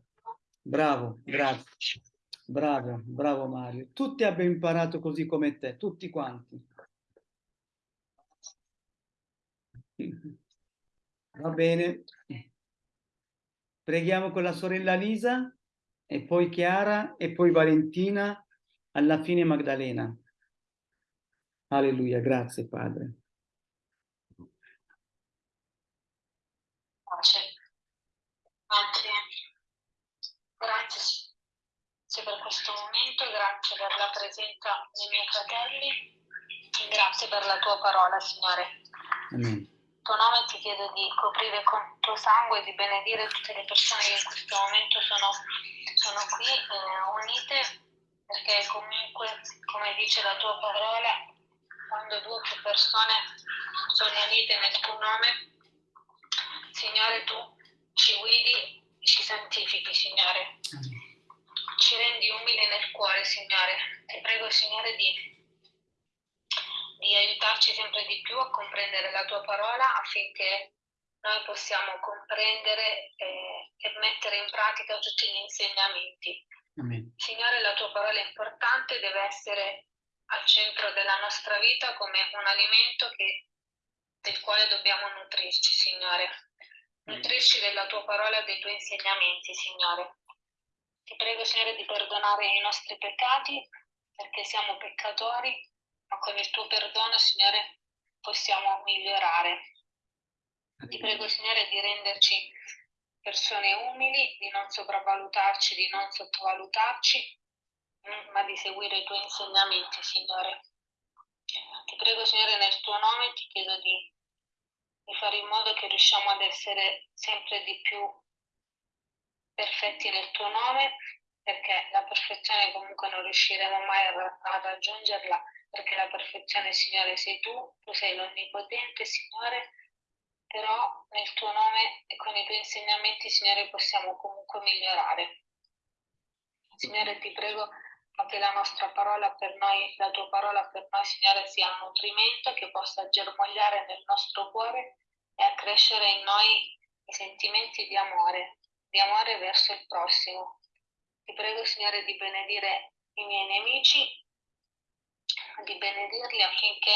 S3: Bravo, grazie. Bravo, bravo Mario. Tutti abbiamo imparato così come te, tutti quanti. Va bene. Preghiamo con la sorella Lisa e poi Chiara e poi Valentina, alla fine Magdalena. Alleluia, grazie Padre.
S5: Pace. Grazie. Grazie Grazie per momento, grazie per la presenza dei miei fratelli, grazie per la tua parola, Signore.
S3: Amen.
S5: In tuo nome ti chiedo di coprire con il tuo sangue e di benedire tutte le persone che in questo momento sono, sono qui eh, unite, perché comunque, come dice la tua parola, quando due o più persone sono unite nel tuo nome, Signore, tu ci guidi, ci santifichi, Signore. Ci rendi umili nel cuore, Signore. Ti prego, Signore, di, di aiutarci sempre di più a comprendere la tua parola affinché noi possiamo comprendere eh, e mettere in pratica tutti gli insegnamenti.
S3: Amen.
S5: Signore, la tua parola è importante, deve essere al centro della nostra vita come un alimento che, del quale dobbiamo nutrirci, Signore. Nutrirci della tua parola e dei tuoi insegnamenti, Signore. Ti prego, Signore, di perdonare i nostri peccati perché siamo peccatori, ma con il tuo perdono, Signore, possiamo migliorare. Ti prego, Signore, di renderci persone umili, di non sopravvalutarci, di non sottovalutarci, mm, ma di seguire i tuoi insegnamenti, Signore. Ti prego, Signore, nel tuo nome ti chiedo di, di fare in modo che riusciamo ad essere sempre di più perfetti nel tuo nome, perché la perfezione comunque non riusciremo mai a, raggiungerla, perché la perfezione, Signore, sei tu, tu sei l'Onnipotente, Signore, però nel tuo nome e con i tuoi insegnamenti, Signore, possiamo comunque migliorare. Signore, ti prego che la nostra parola per noi, la tua parola per noi, Signore, sia un nutrimento che possa germogliare nel nostro cuore e accrescere in noi i sentimenti di amore, di amore verso il prossimo. Ti prego, Signore, di benedire i miei nemici, di benedirli affinché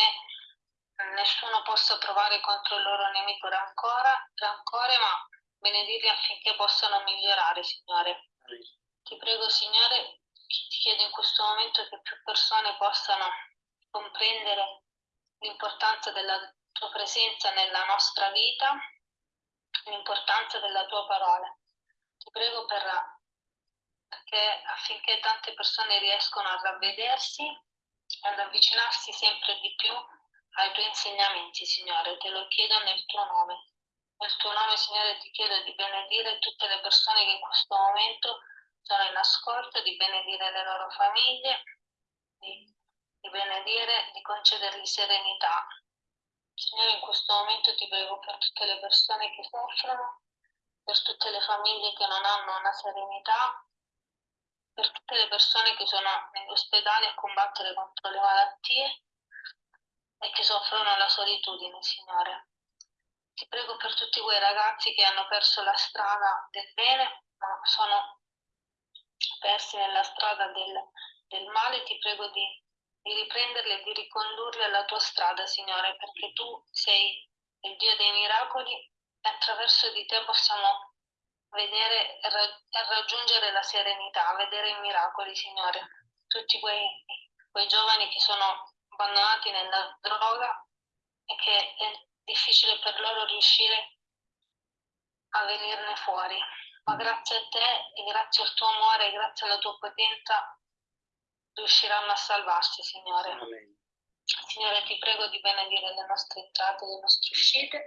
S5: nessuno possa provare contro il loro nemico rancore, rancore ma benedirli affinché possano migliorare, Signore. Ti prego, Signore, ti chiedo in questo momento che più persone possano comprendere l'importanza della tua presenza nella nostra vita, l'importanza della tua parola. Ti prego per, perché affinché tante persone riescano a ravvedersi e ad avvicinarsi sempre di più ai tuoi insegnamenti, Signore. Te lo chiedo nel tuo nome. Nel tuo nome, Signore, ti chiedo di benedire tutte le persone che in questo momento sono in ascolto, di benedire le loro famiglie, di, di benedire, di concedergli serenità. Signore, in questo momento ti prego per tutte le persone che soffrono, per tutte le famiglie che non hanno una serenità, per tutte le persone che sono negli ospedali a combattere contro le malattie e che soffrono la solitudine, Signore. Ti prego per tutti quei ragazzi che hanno perso la strada del bene, ma sono persi nella strada del, del male, ti prego di, di riprenderli e di ricondurli alla tua strada, Signore, perché tu sei il Dio dei miracoli attraverso di te possiamo vedere e raggiungere la serenità, vedere i miracoli, Signore. Tutti quei, quei giovani che sono abbandonati nella droga e che è difficile per loro riuscire a venirne fuori. Ma grazie a te e grazie al tuo amore e grazie alla tua potenza riusciranno a salvarsi, Signore.
S3: Amen.
S5: Signore, ti prego di benedire le nostre entrate e le nostre uscite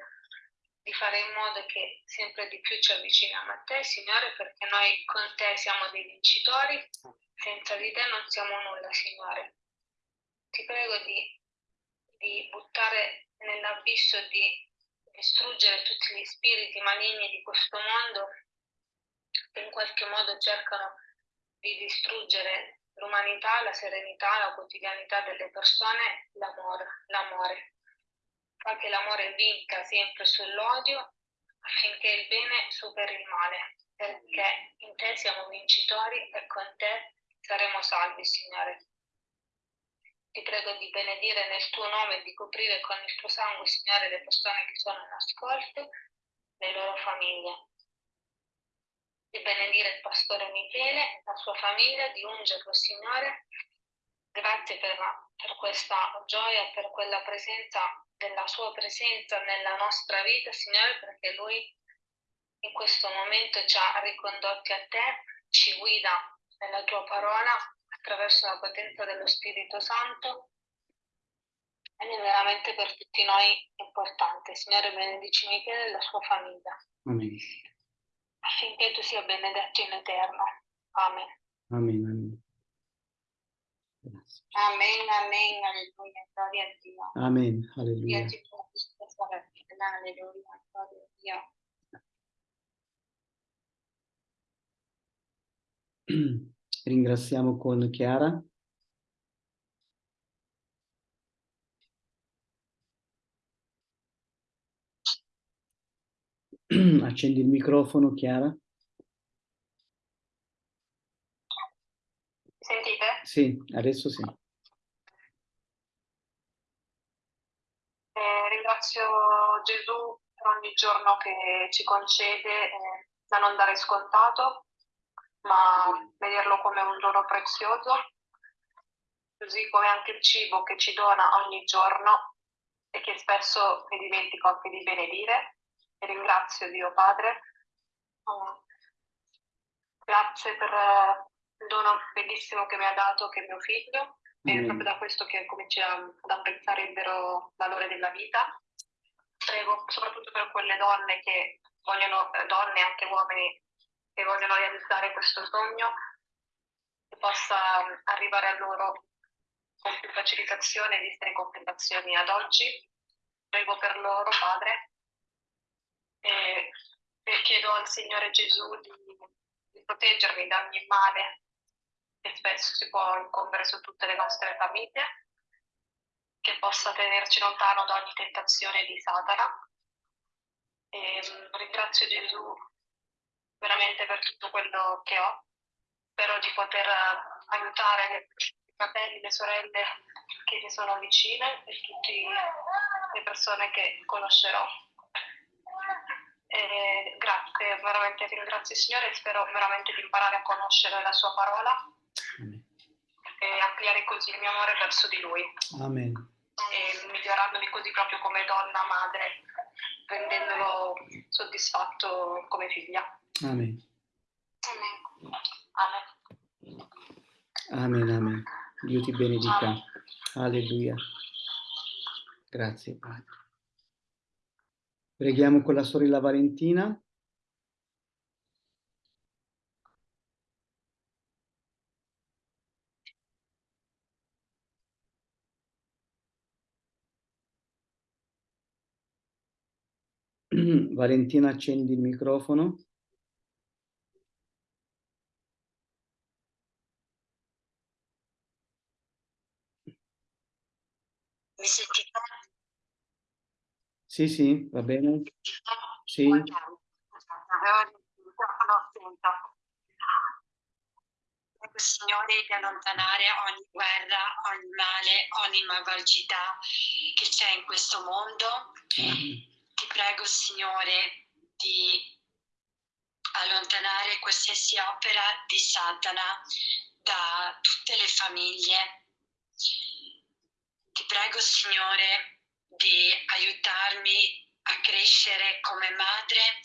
S5: di fare in modo che sempre di più ci avviciniamo a te, Signore, perché noi con te siamo dei vincitori, senza di te non siamo nulla, Signore. Ti prego di, di buttare nell'abisso, di distruggere tutti gli spiriti maligni di questo mondo che in qualche modo cercano di distruggere l'umanità, la serenità, la quotidianità delle persone, l'amore. l'amore fa che l'amore vinca sempre sull'odio affinché il bene superi il male, perché in te siamo vincitori e con te
S6: saremo salvi, Signore. Ti prego di benedire nel tuo nome e di coprire con il tuo sangue, Signore, le persone che sono in ascolto, le loro famiglie. Di benedire il pastore Michele, la sua famiglia, di ungerlo, Signore. Grazie per, per questa gioia, per quella presenza, della sua presenza nella nostra vita, Signore, perché lui in questo momento ci ha ricondotti a te, ci guida nella tua parola attraverso la potenza dello Spirito Santo ed è veramente per tutti noi importante. Signore, benedici Michele e la sua famiglia.
S3: Amen.
S6: Affinché tu sia benedetto in eterno. Amen.
S3: Amen, amen.
S2: Amen, amen, alleluia, gloria a Dio.
S3: Amen, alleluia.
S2: benedica, alleluia, gloria a Dio.
S3: Ringraziamo con Chiara. Accendi il microfono, Chiara.
S6: Sentite?
S3: Sì, adesso sì.
S6: Eh, ringrazio Gesù per ogni giorno che ci concede eh, da non dare scontato, ma vederlo come un dono prezioso, così come anche il cibo che ci dona ogni giorno e che spesso mi dimentico anche di benedire. E ringrazio Dio Padre. Mm. Grazie per eh, il dono bellissimo che mi ha dato, che è mio figlio. È
S3: Amen.
S6: proprio da questo che cominci a- ad apprezzare il vero valore della vita. Prego soprattutto per quelle donne che vogliono, eh, donne e anche uomini che vogliono realizzare questo sogno, che possa mm, arrivare a loro con più facilitazione viste le complicazioni ad oggi. Prego per loro, Padre, e, e chiedo al Signore Gesù di, di proteggermi da ogni male che spesso si può incombere su tutte le nostre famiglie, che possa tenerci lontano da ogni tentazione di Satana. E, mm, ringrazio Gesù veramente per tutto quello che ho. Spero di poter eh, aiutare i fratelli, le sorelle che mi sono vicine e tutte le persone che conoscerò. E grazie, veramente ringrazio il Signore e spero veramente di imparare a conoscere la sua parola
S3: Amen.
S6: e ampliare così il mio amore verso di Lui
S3: Amen.
S6: e migliorandomi così proprio come donna, madre, rendendolo soddisfatto come figlia.
S3: Amen.
S6: Amen. Amen.
S3: Amen, amen. Dio ti benedica. Alleluia. Grazie, Padre. Preghiamo con la sorella Valentina. Valentina, accendi il microfono.
S2: Mi sentite?
S3: Sì, sì, va bene. Sì,
S2: Signore, di allontanare ogni guerra, ogni male, ogni malvagità che c'è in questo mondo.
S3: Amen.
S2: Ti prego, Signore, di allontanare qualsiasi opera di Satana da tutte le famiglie. Ti prego, Signore, di aiutarmi a crescere come madre,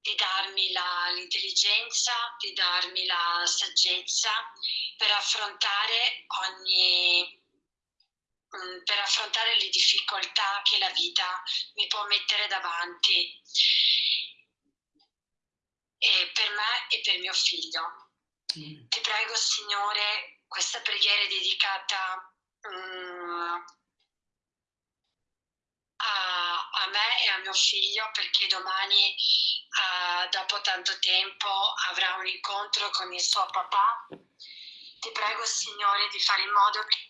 S2: di darmi l'intelligenza, di darmi la saggezza per affrontare ogni mm, per affrontare le difficoltà che la vita mi può mettere davanti e per me e per mio figlio. Ti prego, Signore, questa preghiera è dedicata mm, a, a me e a mio figlio perché domani, ah, dopo tanto tempo, avrà un incontro con il suo papà. Ti prego, Signore, di fare in modo che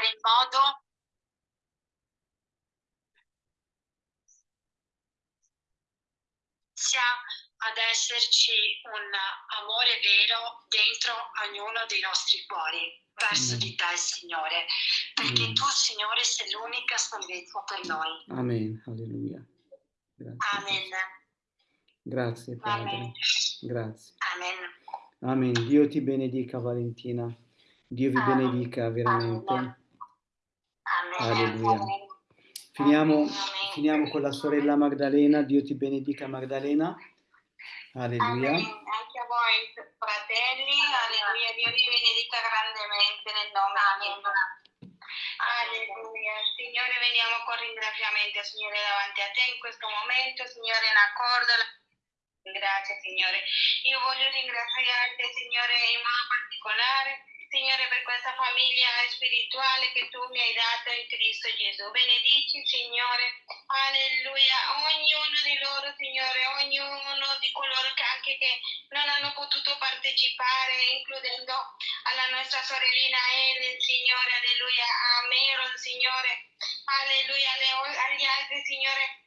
S2: fare in modo sia ad esserci un amore vero dentro ognuno dei nostri cuori verso
S3: Mm.
S2: di te, Signore, perché
S3: Mm.
S2: tu, Signore, sei l'unica salvezza per noi.
S3: Amen. Alleluia. Grazie.
S2: Amen.
S3: Grazie Padre.
S2: Amen.
S3: Grazie.
S2: Amen.
S3: Amen. Dio ti benedica Valentina. Dio vi
S2: Amen.
S3: benedica veramente. Alleluia. Finiamo, finiamo con la sorella Magdalena. Dio ti benedica Magdalena. Alleluia.
S1: Anche a voi, fratelli, alleluia, Dio vi benedica grandemente nel nome di Gesù. Alleluia. Signore, veniamo con ringraziamento, Signore, davanti a te in questo momento, Signore, in accordo. Grazie, Signore. Io voglio ringraziarti, Signore, in modo particolare, Signore, per questa famiglia spirituale che tu mi hai dato in Cristo Gesù. Benedici, Signore. Alleluia. Ognuno di loro, Signore, ognuno di coloro che anche che non hanno potuto partecipare, includendo alla nostra sorellina Ellen, Signore, alleluia, a Meron, Signore, alleluia, alle- agli altri, Signore,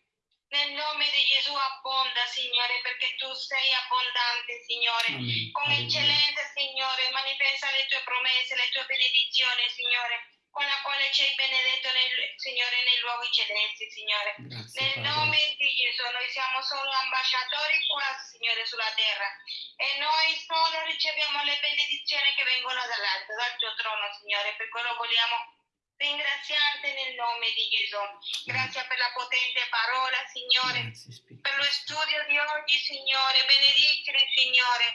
S1: nel nome di Gesù abbonda, Signore, perché tu sei abbondante, Signore.
S3: Amen.
S1: Con eccellenza, Signore, manifesta le tue promesse, le tue benedizioni, Signore, con la quale ci hai benedetto, nel, Signore, nei luoghi celesti, Signore.
S3: Grazie
S1: Nel
S3: Padre.
S1: nome di Gesù, noi siamo solo ambasciatori qua, Signore, sulla terra. E noi solo riceviamo le benedizioni che vengono dall'alto, dal tuo trono, Signore. Per quello vogliamo ringraziarti nel nome di Gesù. Grazie per la potente parola, Signore.
S3: Grazie.
S1: Per lo studio di oggi, Signore. Benedicili, Signore.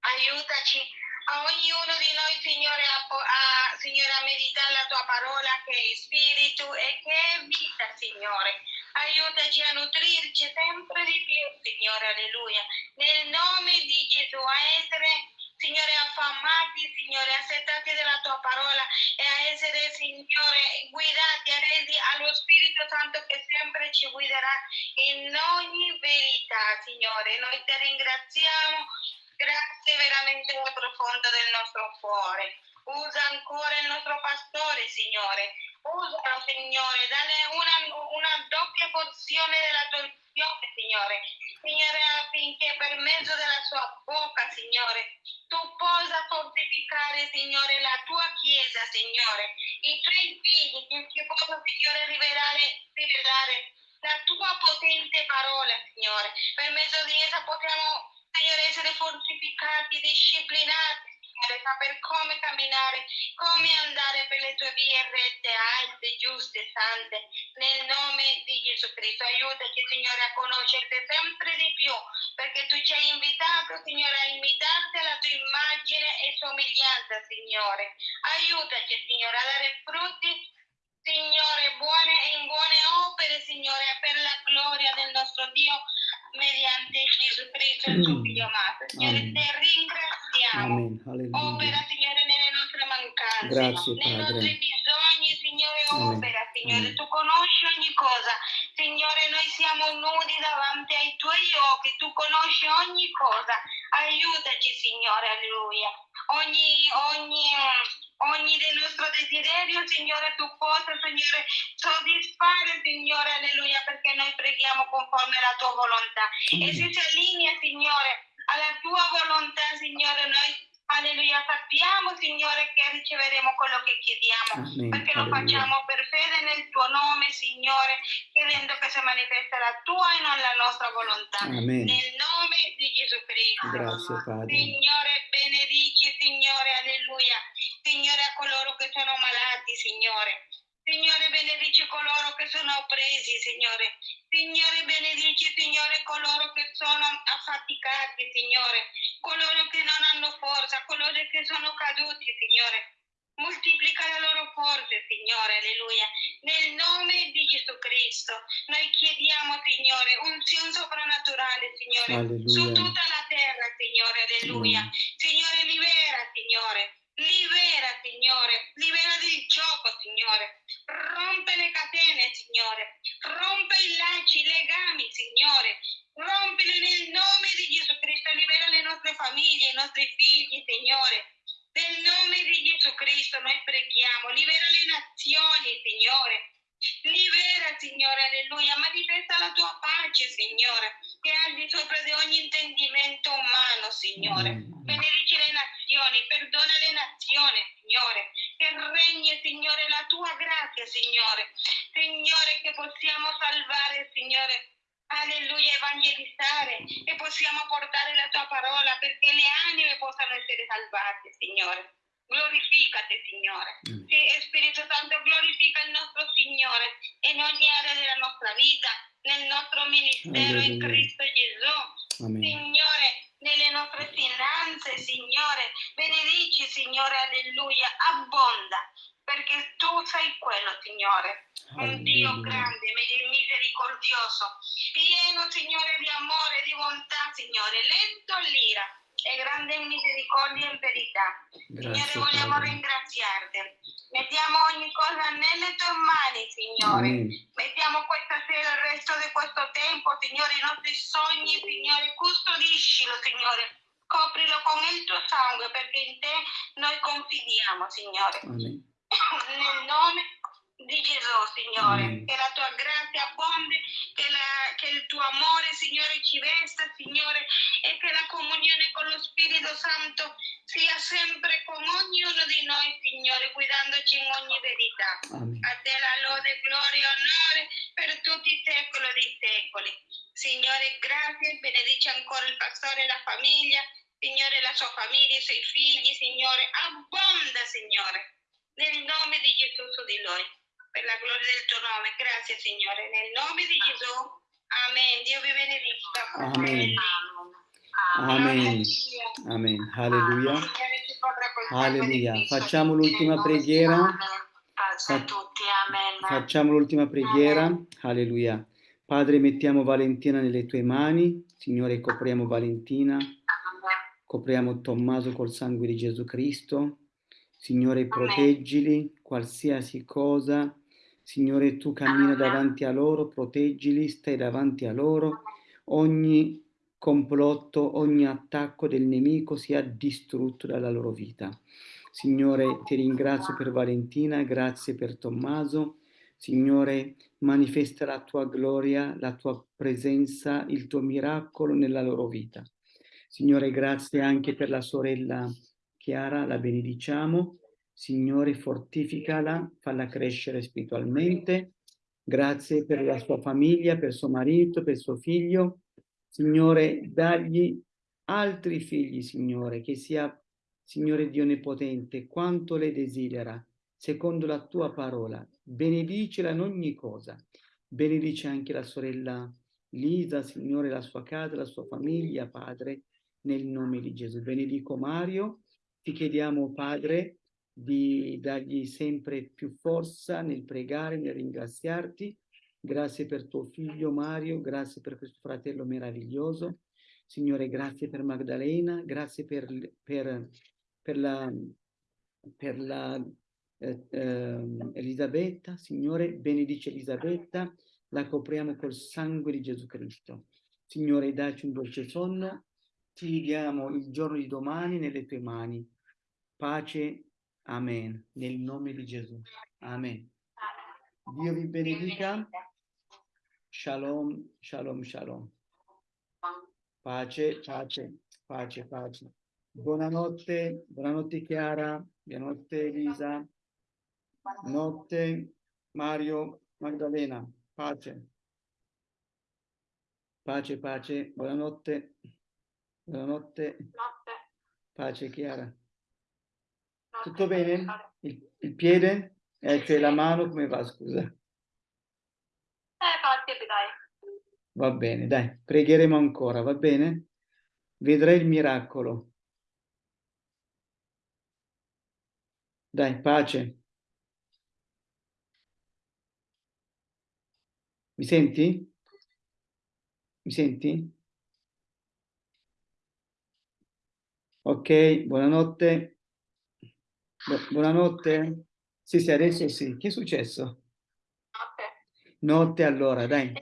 S1: Aiutaci a ognuno di noi, Signore, a, a- Signore, a meditare la tua parola che è spirito e che è vita, Signore. Aiutaci a nutrirci sempre di più, Signore, alleluia. Nel nome di Gesù, a essere, Signore, affamati, Signore, accettati della tua parola e a essere, Signore, guidati, resi allo Spirito Santo che sempre ci guiderà in ogni verità, Signore. Noi ti ringraziamo Grazie veramente dal profondo del nostro cuore. Usa ancora il nostro pastore, Signore. Usalo, Signore. Dale una, una doppia porzione della tua unzione, Signore. Signore, affinché per mezzo della sua bocca, Signore, tu possa fortificare, Signore, la tua Chiesa, Signore. I tuoi figli, che che possa, Signore, rivelare, rivelare la tua potente parola, Signore. Per mezzo di essa possiamo, Signore, essere fortificati, disciplinati, Signore, saper come camminare, come andare per le tue vie rette, alte, giuste, sante. Nel nome di Gesù Cristo, aiutaci, Signore, a conoscerti sempre di più, perché tu ci hai invitato, Signore, a imitarti alla tua immagine e somiglianza, Signore. Aiutaci, Signore, a dare frutti Signore, buone in buone opere, Signore, per la gloria del nostro Dio, mediante Gesù Cristo, il tuo
S3: Mm.
S1: figlio amato. Signore,
S3: Amen.
S1: ti ringraziamo.
S3: Amen.
S1: Opera. Signore, nelle nostre mancanze,
S3: Grazie,
S1: nei
S3: Padre.
S1: nostri bisogni, Signore,
S3: Amen.
S1: opera, Signore.
S3: Amen.
S1: Tu conosci ogni cosa. Signore, noi siamo nudi davanti ai tuoi occhi, tu conosci ogni cosa. Aiutaci, Signore, alleluia. Ogni, ogni, ogni del nostro desiderio, Signore, tu possa, Signore, soddisfare, Signore, alleluia, perché noi preghiamo conforme alla tua volontà. E se si allinea, Signore, alla tua volontà, Signore, noi, alleluia, sappiamo, Signore, che riceveremo quello che chiediamo,
S3: Amen.
S1: perché lo
S3: Alleluia.
S1: facciamo per fede nel tuo nome, Signore, chiedendo che si manifesta la tua e non la nostra volontà.
S3: Amen.
S1: Nel nome di Gesù Cristo.
S3: Grazie Padre.
S1: Signore, benedici, Signore, alleluia. Signore, a coloro che sono malati, Signore. Signore, benedici coloro che sono oppresi, Signore. Signore, benedici, Signore, coloro che sono affaticati, Signore. Coloro che non hanno forza, coloro che sono caduti, Signore. Moltiplica la loro forze, Signore, alleluia. Nel nome di Gesù Cristo, noi chiediamo, Signore, unzione soprannaturale, Signore, su
S3: Alleluia.
S1: tutta la terra, Signore, alleluia.
S3: Amen.
S1: Signore, libera, Signore. Libera, Signore. Libera del gioco, Signore. Rompe le catene, Signore. Rompe i lacci, i legami, Signore. Rompili nel nome di Gesù Cristo. Libera le nostre famiglie, i nostri figli, Signore. Nel nome di Gesù Cristo noi preghiamo. Libera le nazioni, Signore. Libera, Signore, alleluia, manifesta la tua pace, Signore, che è al di sopra di ogni intendimento umano, Signore.
S3: Amen.
S1: Benedici le nazioni, perdona le nazioni, Signore, che regni, Signore, la tua grazia, Signore. Signore, che possiamo salvare, Signore. Alleluia, evangelizzare e possiamo portare la tua parola perché le anime possano essere salvate, Signore. Glorificate, Signore.
S3: Amen.
S1: Sì, Spirito Santo, glorifica il nostro Signore in ogni area della nostra vita, nel nostro ministero in
S3: Alleluia.
S1: Cristo Gesù.
S3: Amen.
S1: Signore, nelle nostre finanze, Signore, benedici, Signore, alleluia, abbonda, perché tu sei quello, Signore, un Dio grande, misericordioso, pieno, Signore, di amore, di bontà, Signore, lento all'ira e grande misericordia e in verità. Signore,
S3: Grazie,
S1: vogliamo
S3: Padre.
S1: ringraziarti. Mettiamo ogni cosa nelle tue mani, Signore.
S3: Amen.
S1: Mettiamo questa sera il resto di questo tempo, Signore, i nostri sogni, Signore, custodiscilo, Signore. Coprilo con il tuo sangue perché in te noi confidiamo, Signore.
S3: Amen.
S1: Nel nome di Gesù, Signore.
S3: Amen.
S1: Che la tua grazia abbonde, che, la- che il tuo amore, Signore, ci vesta, Signore, e che la comunione con lo Spirito Santo sia sempre con ognuno di noi, Signore, guidandoci in ogni verità.
S3: Amen.
S1: A te la lode, gloria e onore per tutti i secoli dei secoli. Signore, grazie, benedice ancora il pastore e la famiglia, Signore, la sua famiglia, i suoi figli, Signore, abbonda, Signore, nel nome di Gesù su di lui, per la gloria del tuo nome. Grazie, Signore, nel nome di Gesù. Amen. Dio vi benedica.
S3: Amen. Amen. Amen. Alleluia. Alleluia. Facciamo l'ultima preghiera.
S1: Gesù. Pace a tutti. Amen.
S3: Facciamo l'ultima preghiera. Alleluia. Padre, mettiamo Valentina nelle tue mani. Signore, copriamo Valentina. Copriamo Tommaso col sangue di Gesù Cristo. Signore, proteggili qualsiasi cosa. Signore, tu cammina davanti a loro, proteggili, stai davanti a loro. Ogni complotto, ogni attacco del nemico sia distrutto dalla loro vita. Signore, ti ringrazio per Valentina, grazie per Tommaso. Signore, manifesta la tua gloria, la tua presenza, il tuo miracolo nella loro vita. Signore, grazie anche per la sorella Chiara, la benediciamo. Signore, fortificala, falla crescere spiritualmente. Grazie per la sua famiglia, per suo marito, per suo figlio. Signore, dagli altri figli, Signore, che sia, Signore Dio Onnipotente, quanto le desidera, secondo la tua parola. Benedicela in ogni cosa. Benedice anche la sorella Lisa, Signore, la sua casa, la sua famiglia, Padre, nel nome di Gesù. Benedico Mario, ti chiediamo, Padre, di dargli sempre più forza nel pregare, nel ringraziarti. Grazie per tuo figlio Mario, grazie per questo fratello meraviglioso. Signore, grazie per Magdalena, grazie per, per, per la, per la eh, ehm, Elisabetta. Signore, benedice Elisabetta, la copriamo col sangue di Gesù Cristo. Signore, dacci un dolce sonno. Ti diamo il giorno di domani nelle tue mani. Pace. Amen. Nel nome di Gesù. Amen. Dio vi benedica. Shalom, shalom, shalom. Pace, pace, pace, pace. Buonanotte, buonanotte Chiara, buonanotte Elisa, notte Mario, Magdalena, pace. Pace, pace, buonanotte, buonanotte,
S5: Notte.
S3: pace Chiara. Tutto bene? Il, il piede? Eh, cioè la mano come va, scusa?
S5: Eh, fatti, dai.
S3: Va bene, dai, pregheremo ancora, va bene? Vedrai il miracolo. Dai, pace. Mi senti? Mi senti? Ok, buonanotte. Bu- buonanotte. Sì, sì, adesso sì. Che è successo?
S5: Notte.
S3: Notte allora, dai.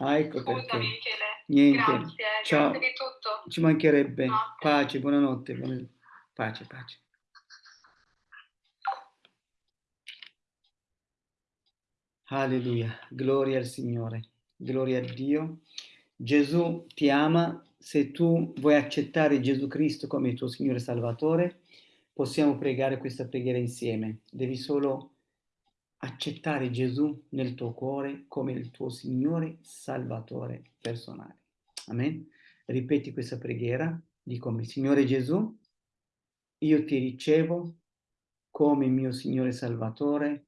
S3: Ah, ecco
S5: Scusami,
S3: perché.
S5: Michele.
S3: Niente.
S5: Grazie,
S3: Ciao.
S5: grazie di tutto.
S3: Ci mancherebbe.
S5: Notte.
S3: Pace, buonanotte. buona- Pace, pace. Alleluia, gloria al Signore, gloria a Dio. Gesù ti ama, se tu vuoi accettare Gesù Cristo come il tuo Signore Salvatore, possiamo pregare questa preghiera insieme. Devi solo accettare Gesù nel tuo cuore come il tuo Signore Salvatore personale. Amen. Ripeti questa preghiera, di come Signore Gesù, io ti ricevo come mio Signore Salvatore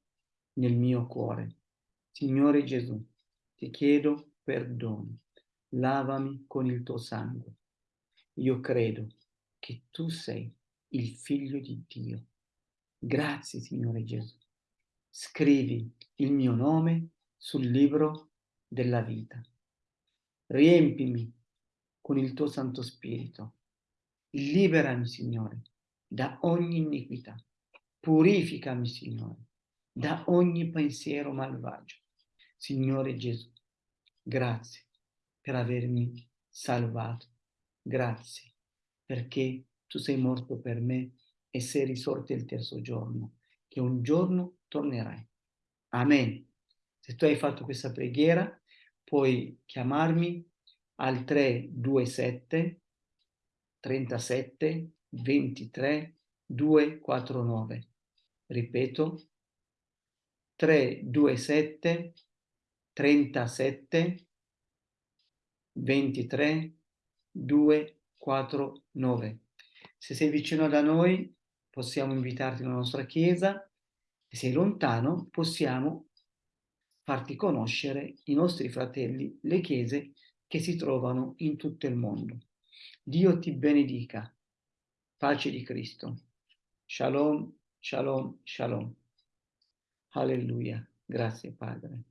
S3: nel mio cuore. Signore Gesù, ti chiedo perdono, lavami con il tuo sangue. Io credo che tu sei il figlio di Dio. Grazie, Signore Gesù. Scrivi il mio nome sul libro della vita. Riempimi con il tuo Santo Spirito. Liberami, Signore, da ogni iniquità. Purificami, Signore, da ogni pensiero malvagio. Signore Gesù, grazie per avermi salvato. Grazie perché tu sei morto per me e sei risorto il terzo giorno, che un giorno tornerai. Amen. Se tu hai fatto questa preghiera, puoi chiamarmi al 327 37 23 249. Ripeto, 327 37 23 249. Se sei vicino da noi, possiamo invitarti nella nostra chiesa. Se sei lontano, possiamo farti conoscere i nostri fratelli, le chiese che si trovano in tutto il mondo. Dio ti benedica. Pace di Cristo. Shalom, shalom, shalom. Alleluia. Grazie Padre.